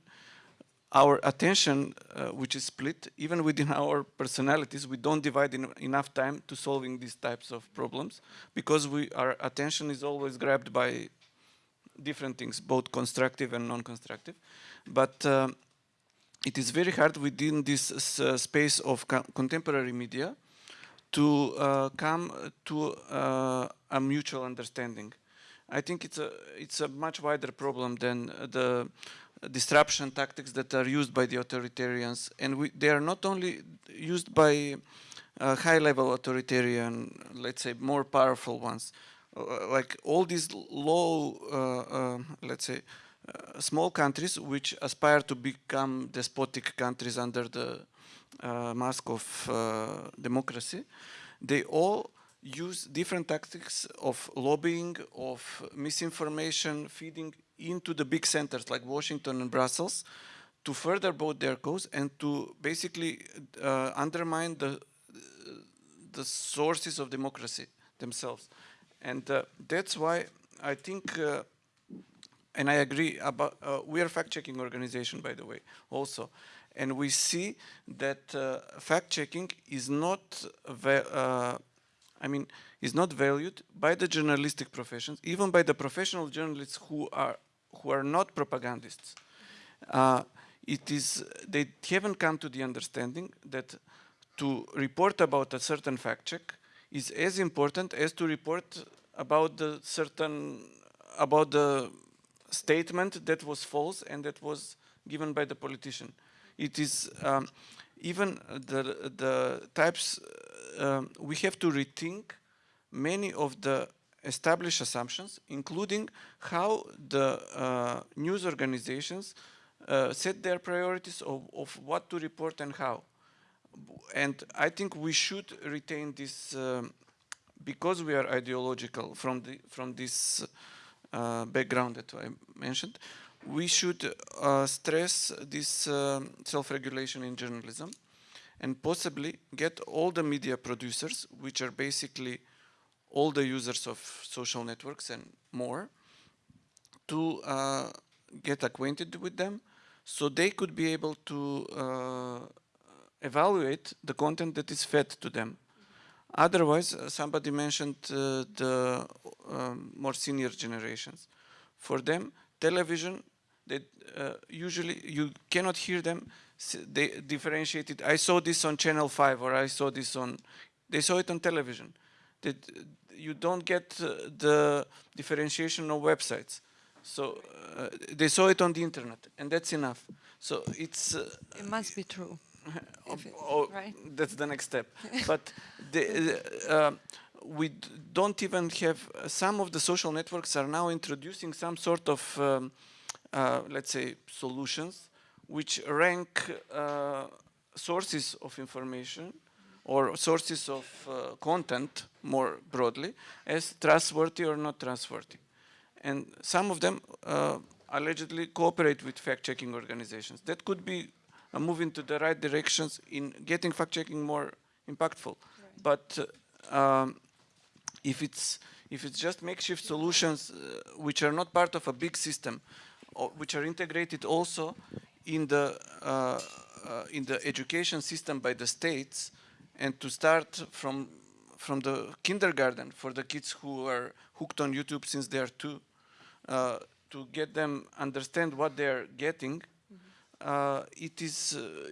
S3: our attention, uh, which is split, even within our personalities, we don't divide enough time to solving these types of problems because we, our attention is always grabbed by different things, both constructive and non-constructive. But uh, it is very hard within this uh, space of co contemporary media to uh, come to uh, a mutual understanding. I think it's a it's a much wider problem than the disruption tactics that are used by the authoritarians, and we, they are not only used by uh, high-level authoritarian, let's say, more powerful ones, uh, like all these low, uh, uh let's say, uh, small countries which aspire to become despotic countries under the uh, mask of democracy, they all use different tactics of lobbying, of misinformation, feeding into the big centers like Washington and Brussels to further both their cause and to basically uh, undermine the, the sources of democracy themselves. And uh, that's why I think, uh, and I agree about, uh, we are fact-checking organization, by the way, also. And we see that uh, fact-checking is not uh, I mean, is not valued by the journalistic professions, even by the professional journalists who are who are not propagandists. Uh, it is they haven't come to the understanding that to report about a certain fact check is as important as to report about the certain about the statement that was false and that was given by the politician. It is um, even the the types um, we have to rethink many of the established assumptions, including how the uh, news organizations uh, set their priorities of, of, what to report and how. And I think we should retain this, um, because we are ideological from, the, from this uh, background that I mentioned, we should uh, stress this um, self-regulation in journalism and possibly get all the media producers, which are basically all the users of social networks and more, to uh, get acquainted with them so they could be able to uh, evaluate the content that is fed to them. Otherwise, uh, somebody mentioned uh, the um, more senior generations. For them, television, they, uh, usually you cannot hear them they differentiated. I saw this on Channel 5 or I saw this on, they saw it on television. That you don't get uh, the differentiation of websites. So uh, they saw it on the internet and that's enough. So it's... Uh,
S1: it must be true.
S3: oh, oh, right? That's the next step. but the, uh, we don't even have, some of the social networks are now introducing some sort of, um, uh, let's say, solutions which rank uh, sources of information or sources of uh, content more broadly as trustworthy or not trustworthy. And some of them uh, allegedly cooperate with fact-checking organizations. That could be a move into the right directions in getting fact-checking more impactful. Right. But uh, um, if it's if it's just makeshift solutions uh, which are not part of a big system, which are integrated also in the uh, uh, in the education system by the states and to start from from the kindergarten for the kids who are hooked on YouTube since they are two, uh, to get them understand what they are getting, uh, it is uh,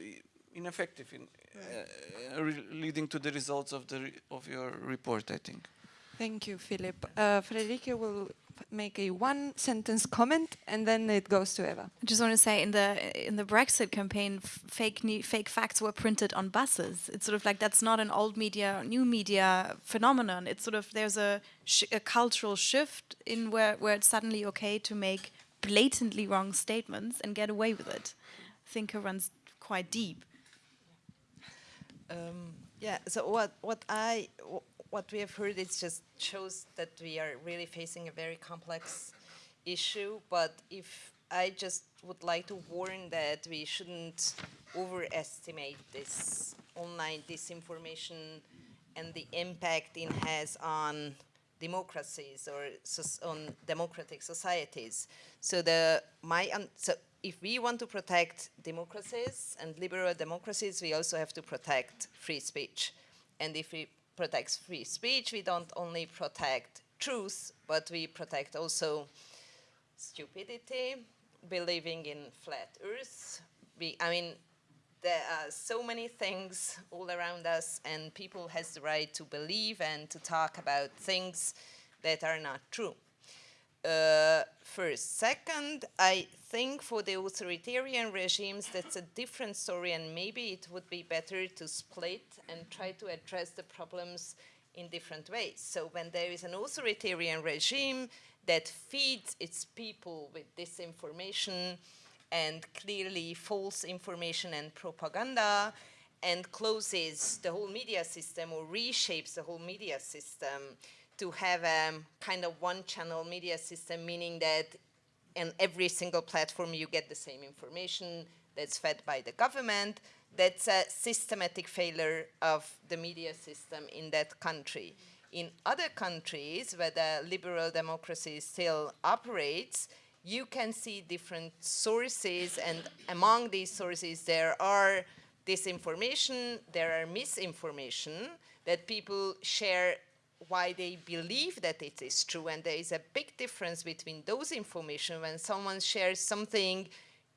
S3: ineffective in uh, re leading to the results of the re of your report. I think.
S1: Thank you, Philip. Uh, Frederike will make a one-sentence comment, and then it goes to Eva.
S2: I just want to say in the in the Brexit campaign, f- fake ne- fake facts were printed on buses. It's sort of like that's not an old media, new media phenomenon. It's sort of there's a, sh- a cultural shift in where where it's suddenly okay to make blatantly wrong statements and get away with it. I think it runs quite deep.
S4: Um, yeah. So what what I wh- what we have heard it just shows that we are really facing a very complex issue. But if I just would like to warn that we shouldn't overestimate this online disinformation and the impact it has on democracies or on democratic societies. So the my so if we want to protect democracies and liberal democracies, we also have to protect free speech. And if we protect free speech, we don't only protect truth, but we protect also stupidity, believing in flat Earth. We, I mean, there are so many things all around us, and people has the right to believe and to talk about things that are not true. Uh, first. Second, I think for the authoritarian regimes, that's a different story, and maybe it would be better to split and try to address the problems in different ways. So when there is an authoritarian regime that feeds its people with disinformation and clearly false information and propaganda, and closes the whole media system or reshapes the whole media system to have a kind of one channel media system, meaning that in every single platform you get the same information that's fed by the government. That's a systematic failure of the media system in that country. In other countries where the liberal democracy still operates, you can see different sources, and among these sources, there are disinformation, there are misinformation that people share why they believe that it is true. And there is a big difference between those information when someone shares something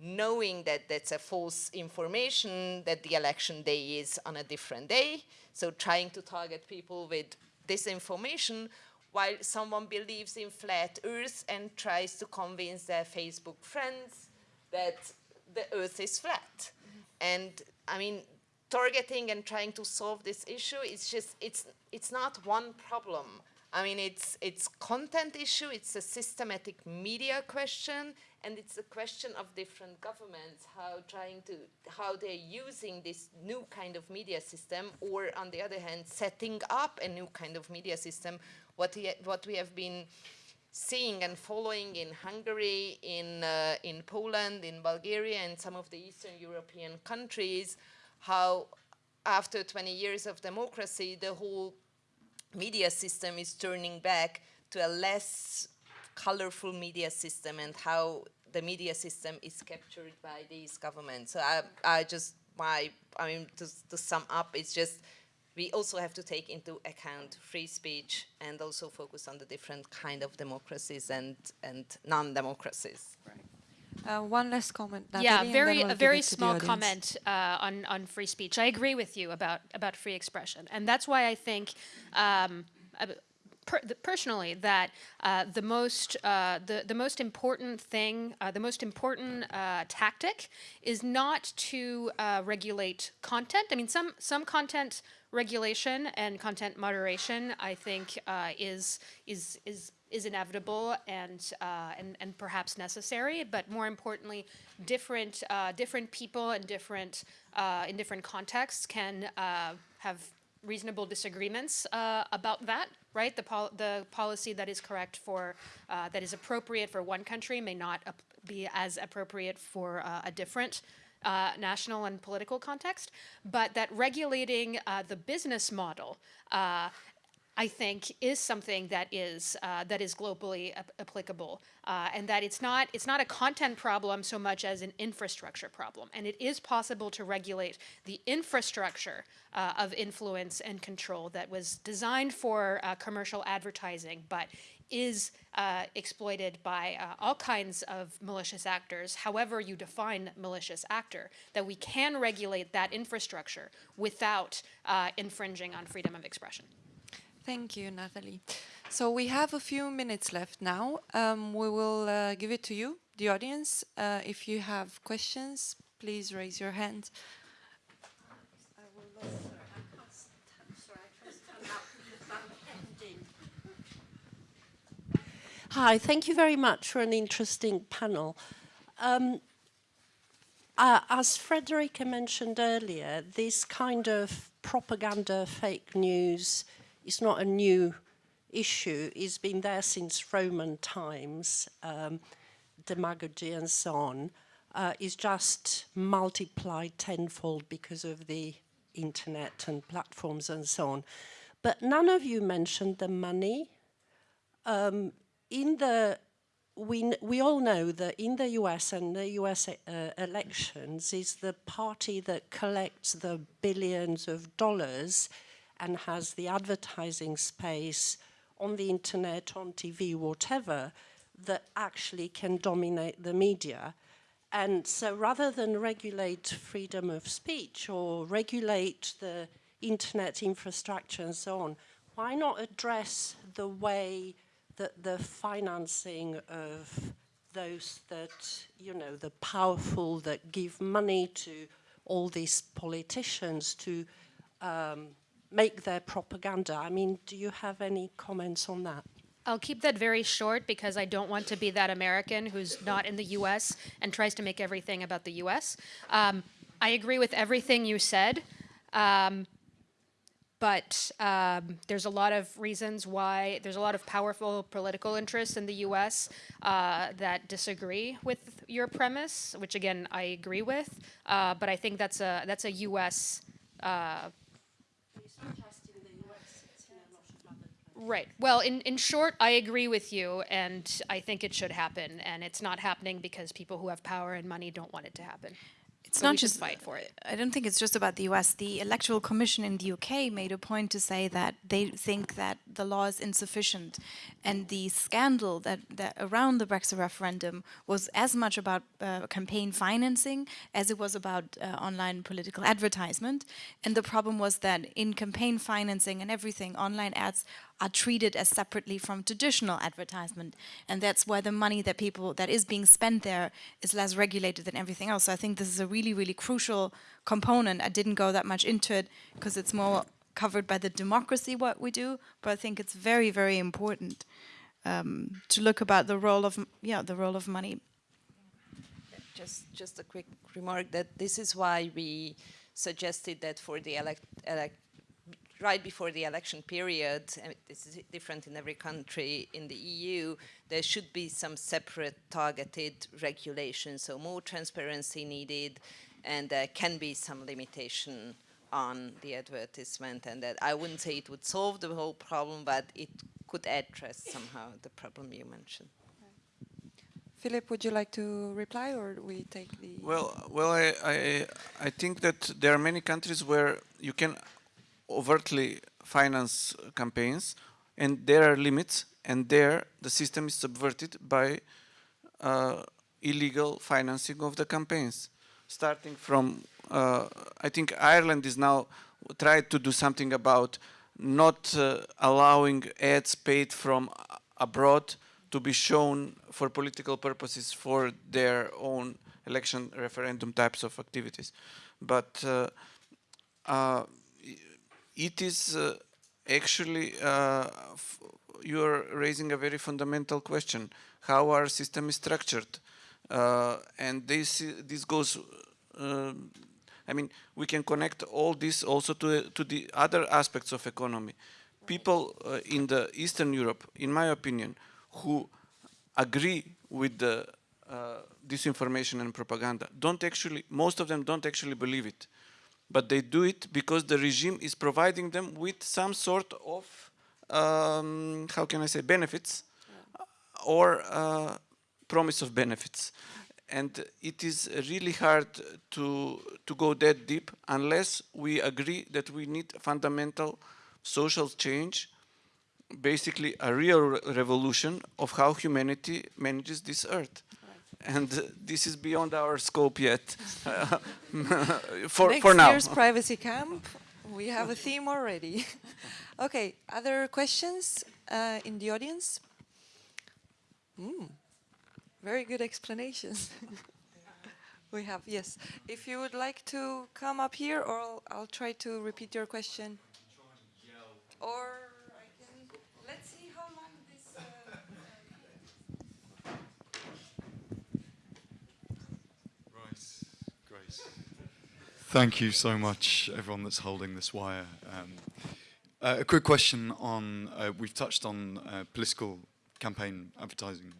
S4: knowing that that's a false information, that the election day is on a different day. So trying to target people with disinformation while someone believes in flat earth and tries to convince their Facebook friends that the earth is flat. Mm-hmm. And I mean, targeting and trying to solve this issue it's just it's it's not one problem. I mean it's it's content issue it's a systematic media question and it's a question of different governments how trying to how they're using this new kind of media system or on the other hand setting up a new kind of media system. What we, what we have been seeing and following in Hungary, in, uh, in Poland, in Bulgaria, and some of the Eastern European countries, how after 20 years of democracy, the whole media system is turning back to a less colorful media system and how the media system is captured by these governments. So I, I just, my, I mean, to, to sum up, it's just, we also have to take into account free speech and also focus on the different kind of democracies and, and non-democracies.
S1: Uh, one last comment.
S5: yeah,
S1: Natalie, then
S5: very
S1: we'll
S5: a very
S1: it to the
S5: small comment uh, on on free speech. I agree with you about about free expression, and that's why I think. Um, uh, per, personally, that uh, the most uh, the the most important thing, uh, the most important uh, tactic, is not to uh, regulate content. I mean, some some content regulation and content moderation, I think, uh, is is is is inevitable and, uh, and, and perhaps necessary, but more importantly, different, uh, different people and different, uh, in different contexts can uh, have reasonable disagreements uh, about that, right? The, pol- the policy that is correct for, uh, that is appropriate for one country may not be as appropriate for a different uh, national and political context, but that regulating uh, the business model uh, I think, is something that is uh, that is globally ap- applicable, uh, and that it's not it's not a content problem so much as an infrastructure problem. And it is possible to regulate the infrastructure uh, of influence and control that was designed for uh, commercial advertising, but is uh, exploited by uh, all kinds of malicious actors, however you define malicious actor, that we can regulate that infrastructure without infringing on freedom of expression.
S1: Thank you, Natalie. So we have a few minutes left now. Um, we will uh, give it to you, the audience. Uh, if you have questions, please raise your hand.
S6: Hi, thank you very much for an interesting panel. Um, uh, as Frederike mentioned earlier, this kind of propaganda, fake news is not a new issue. It's been there since Roman times, um, demagogy and so on. Uh, is just multiplied tenfold because of the internet and platforms and so on. But none of you mentioned the money. Um, in the we, we all know that in the US and the US uh, elections is the party that collects the billions of dollars and has the advertising space on the internet, on TV, whatever, that actually can dominate the media. And so rather than regulate freedom of speech or regulate the internet infrastructure and so on, why not address the way that the financing of those that, you know, the powerful that give money to all these politicians to um, make their propaganda. I mean, do you have any comments on that?
S5: I'll keep that very short because I don't want to be that American who's not in the US and tries to make everything about the US. Um, I agree with everything you said, um, but um, there's a lot of reasons why there's a lot of powerful political interests in the US uh, that disagree with your premise, which again I agree with. Uh, but I think that's a that's a US uh, Right. Well, in, in short, I agree with you, and I think it should happen. And it's not happening because people who have power and money don't want it to happen.
S2: It's
S5: we
S2: not just
S5: fight for it.
S2: I don't think it's just about the US. The Electoral Commission in the UK made a point to say that they think that the law is insufficient. And the scandal that, that around the Brexit referendum was as much about uh, campaign financing as it was about uh, online political advertisement. And the problem was that in campaign financing and everything, online ads are treated as separately from traditional advertisement. And that's why the money that people, that is being spent there is less regulated than everything else. So I think this is a really, really crucial component. I didn't go that much into it because it's more covered by the democracy what we do, but I think it's very, very important um, to look about the role of, yeah, the role of money.
S4: Just, just a quick remark that this is why we suggested that for the elect, elect right before the election period, and this is different in every country in the EU, there should be some separate targeted regulation, so more transparency needed, and there can be some limitation on the advertisement, and that I wouldn't say it would solve the whole problem, but it could address somehow the problem you mentioned.
S1: Philip, would you like to reply, or we take the?
S3: Well, well, I, I, I think that there are many countries where you can overtly finance campaigns, and there are limits, and there the system is subverted by uh, illegal financing of the campaigns. Starting from, uh, I think Ireland is now tried to do something about not uh, allowing ads paid from abroad to be shown for political purposes for their own election referendum types of activities. But uh, uh, it is uh, actually, uh, you're raising a very fundamental question. How our system is structured? Uh, and this, this goes, um, I mean, we can connect all this also to, to the other aspects of economy. People uh, in the Eastern Europe, in my opinion, who agree with the uh, disinformation and propaganda, don't actually, most of them don't actually believe it but they do it because the regime is providing them with some sort of um, how can I say, benefits or uh, promise of benefits. And it is really hard to, to go that deep unless we agree that we need fundamental social change, basically a real re revolution of how humanity manages this earth. And uh, this is beyond our scope yet, for,
S1: Next
S3: for now.
S1: year's privacy camp, we have a theme already. okay, other questions uh, in the audience? Mm, very good explanations. we have, yes. If you would like to come up here, or I'll, I'll try to repeat your question. Or I can, let's see how long this... Uh,
S7: Right, great. Thank you so much, everyone that's holding this wire. Um, uh, a quick question on, uh, we've touched on uh, political campaign advertising.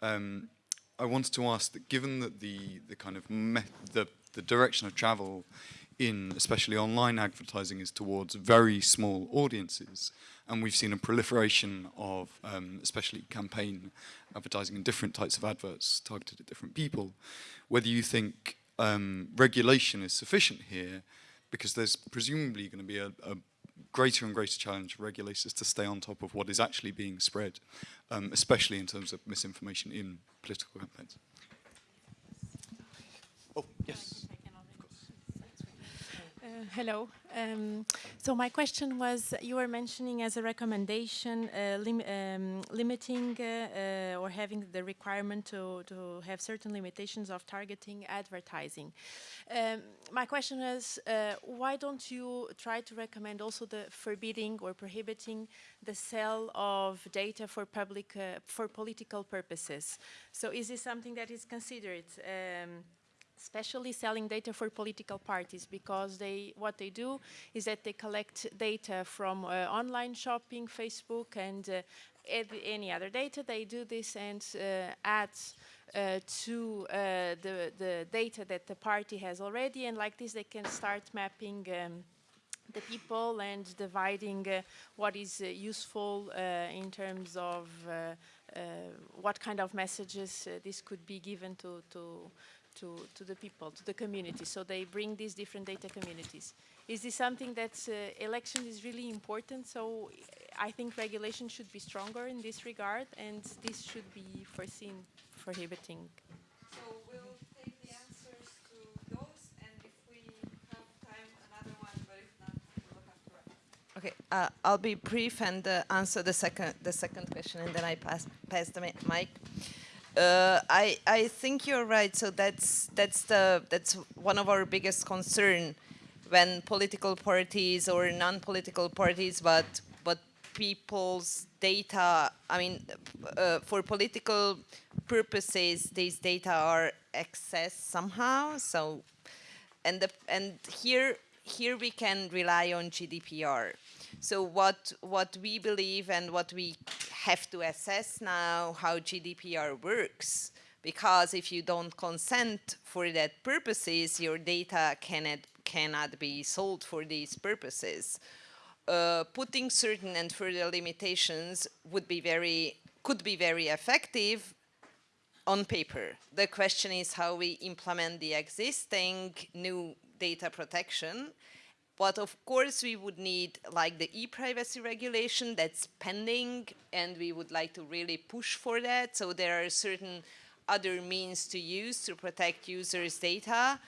S7: Um, I wanted to ask that given that the, the kind of the, the direction of travel in especially online advertising is towards very small audiences and we've seen a proliferation of um, especially campaign advertising and different types of adverts targeted at different people whether you think um, regulation is sufficient here because there's presumably going to be a, a, greater and greater challenge for regulators to stay on top of what is actually being spread, um, especially in terms of misinformation in political campaigns. Oh, yes.
S8: Hello. Um, so my question was, you were mentioning as a recommendation uh, lim um, limiting uh, uh, or having the requirement to, to have certain limitations of targeting advertising. Um, my question is, uh, why don't you try to recommend also the forbidding or prohibiting the sale of data for public, uh, for political purposes? So is this something that is considered? Especially selling data for political parties because they what they do is that they collect data from uh, online shopping, Facebook and uh, any other data. They do this and uh, add uh, to uh, the, the data that the party has already and like this they can start mapping um, the people and dividing uh, what is useful in terms of what kind of messages this could be given to, to to, to the people, to the community. So they bring these different data communities. Is this something that uh, election is really important? So I think regulation should be stronger in this regard and this should be foreseen prohibiting.
S1: So we'll take the answers to those and if we have time, another one, but if not, we'll have to wrap
S4: Okay, uh, I'll be brief and uh, answer the second the second question, and then I pass pass the mic. Uh, I I think you're right. So that's that's the that's one of our biggest concern when political parties or non-political parties, but but people's data. I mean, uh, for political purposes, these data are accessed somehow. So, and the and here here we can rely on GDPR. So what, what we believe and what we have to assess now how GDPR works, because if you don't consent for that purposes, your data cannot, cannot be sold for these purposes. Uh, putting certain and further limitations would be very, could be very effective on paper. The question is how we implement the existing new data protection but of course, we would need like the e-privacy regulation that's pending, and we would like to really push for that. So there are certain other means to use to protect users' data.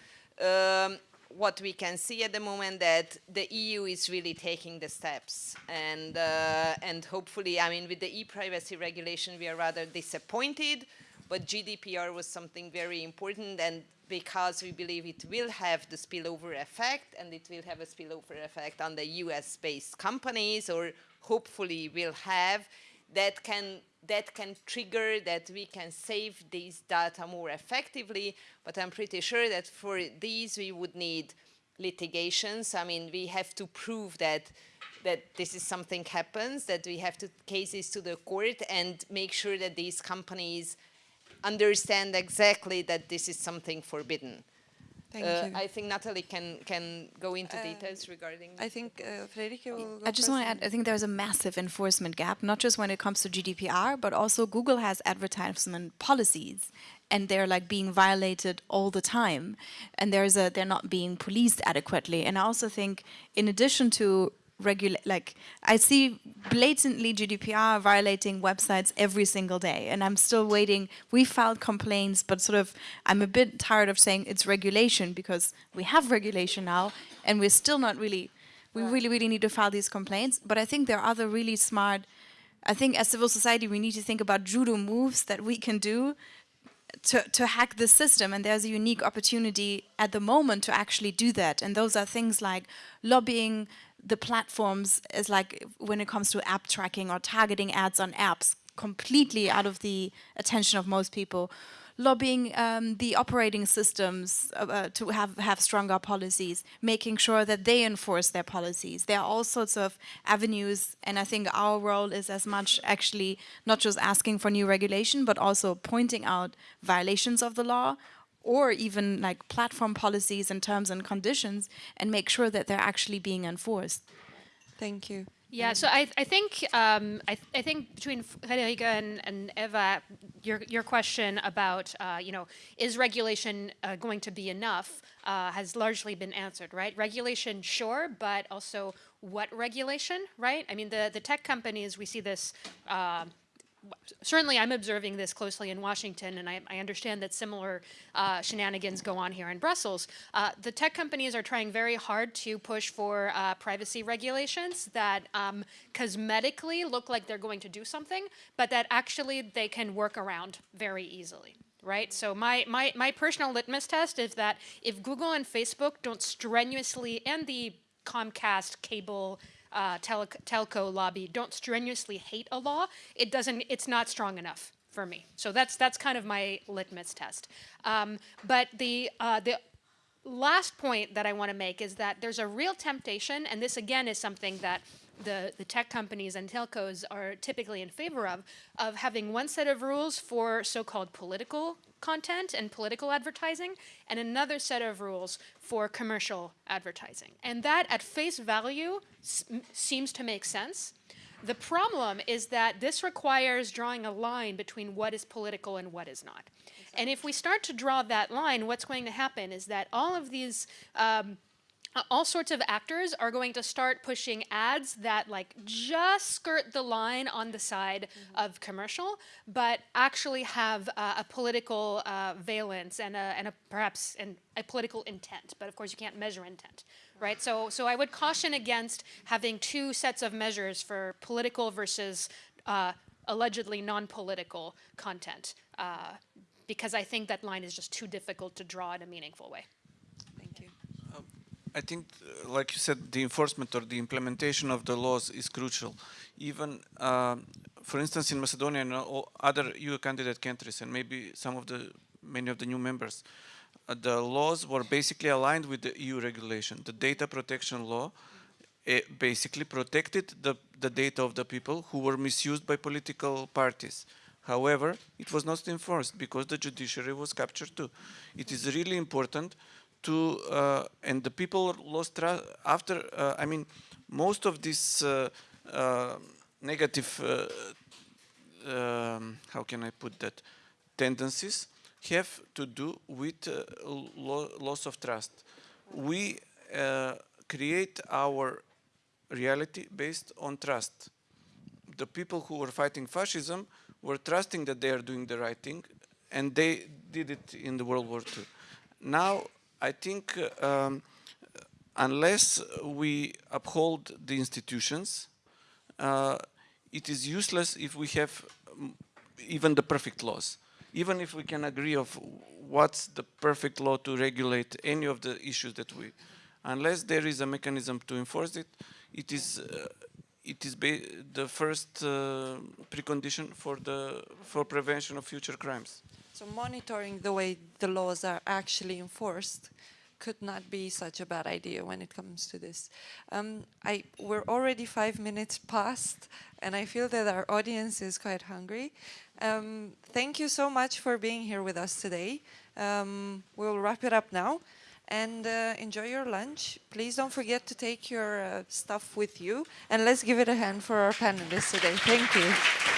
S4: Um, what we can see at the moment that the EU is really taking the steps and uh, and hopefully I mean with the e-privacy regulation we are rather disappointed but GDPR was something very important and because we believe it will have the spillover effect and it will have a spillover effect on the US based companies or hopefully will have that can that can trigger that we can save these data more effectively. But I'm pretty sure that for these we would need litigations. I mean we have to prove that that this is something happens that we have to cases to the court and make sure that these companies understand exactly that this is something forbidden.
S1: Thank
S4: Uh,
S1: you.
S4: I think Natalie can can go into
S1: Uh,
S4: details regarding.
S1: I think uh, Frederike will go
S2: I just want to add, I think there's a massive enforcement gap, not just when it comes to GDPR, but also Google has advertisement policies and they're like being violated all the time. And there's a, they're not being policed adequately. And I also think in addition to regulate, like I see blatantly GDPR violating websites every single day. And I'm still waiting. We filed complaints, but sort of, I'm a bit tired of saying it's regulation because we have regulation now and we're still not really we really, really need to file these complaints. But I think there are other really smart, I think as civil society, we need to think about judo moves that we can do to, to hack the system. And there's a unique opportunity at the moment to actually do that. And those are things like lobbying the platforms is like when it comes to app tracking or targeting ads on apps completely out of the attention of most people lobbying um, the operating systems uh, uh, to have, have stronger policies, making sure that they enforce their policies. There are all sorts of avenues, and I think our role is as much actually not just asking for new regulation, but also pointing out violations of the law or even like platform policies and terms and conditions and make sure that they're actually being enforced.
S1: Thank you.
S5: Yeah, so I, I think um, I, th- I think between Frederike and, and Eva, your your question about uh, you know is regulation uh, going to be enough uh, has largely been answered, right? Regulation, sure, but also what regulation, right? I mean, the the tech companies we see this. Certainly I'm observing this closely in Washington, and I, I understand that similar uh, shenanigans go on here in Brussels. Uh, the tech companies are trying very hard to push for uh, privacy regulations that um, cosmetically look like they're going to do something, but that actually they can work around very easily. Right, so my, my, my personal litmus test is that if Google and Facebook don't strenuously, and the Comcast cable uh, tele- telco lobby don't strenuously hate a law, it doesn't. It's not strong enough for me. So that's that's kind of my litmus test. Um, but the uh, the last point that I want to make is that there's a real temptation, and this again is something that the, the tech companies and telcos are typically in favor of, of having one set of rules for so-called political content and political advertising, and another set of rules for commercial advertising. And that, at face value, seems to make sense. The problem is that this requires drawing a line between what is political and what is not. And if we start to draw that line, what's going to happen is that all of these um, all sorts of actors are going to start pushing ads that like just skirt the line on the side mm-hmm. of commercial, but actually have uh, a political uh, valence and a, and a perhaps an, a political intent. But of course, you can't measure intent, right? So, so I would caution against having two sets of measures for political versus uh, allegedly non-political content, uh, because I think that line is just too difficult to draw in a meaningful way.
S3: I think, uh, like you said, the enforcement or the implementation of the laws is crucial. Even, uh, for instance, in Macedonia and other EU candidate countries, and maybe some of the many of the new members, uh, the laws were basically aligned with the EU regulation. The data protection law basically protected the, the data of the people who were misused by political parties. However, it was not enforced because the judiciary was captured too. It is really important to uh, and the people lost trust after uh, I mean most of these uh, negative um, how can I put that tendencies have to do with lo loss of trust. We create our reality based on trust. The people who were fighting fascism were trusting that they are doing the right thing, and they did it in the World War II. Now I think um, unless we uphold the institutions, uh, it is useless if we have um, even the perfect laws. Even if we can agree of what's the perfect law to regulate any of the issues that we, unless there is a mechanism to enforce it, it is uh, it is the first uh, precondition for the for prevention of future crimes.
S1: So monitoring the way the laws are actually enforced could not be such a bad idea when it comes to this. Um, I, we're already five minutes past, and I feel that our audience is quite hungry. Um, thank you so much for being here with us today. Um, we'll wrap it up now. and uh, enjoy your lunch. Please don't forget to take your uh, stuff with you. And let's give it a hand for our panelists today. Thank you.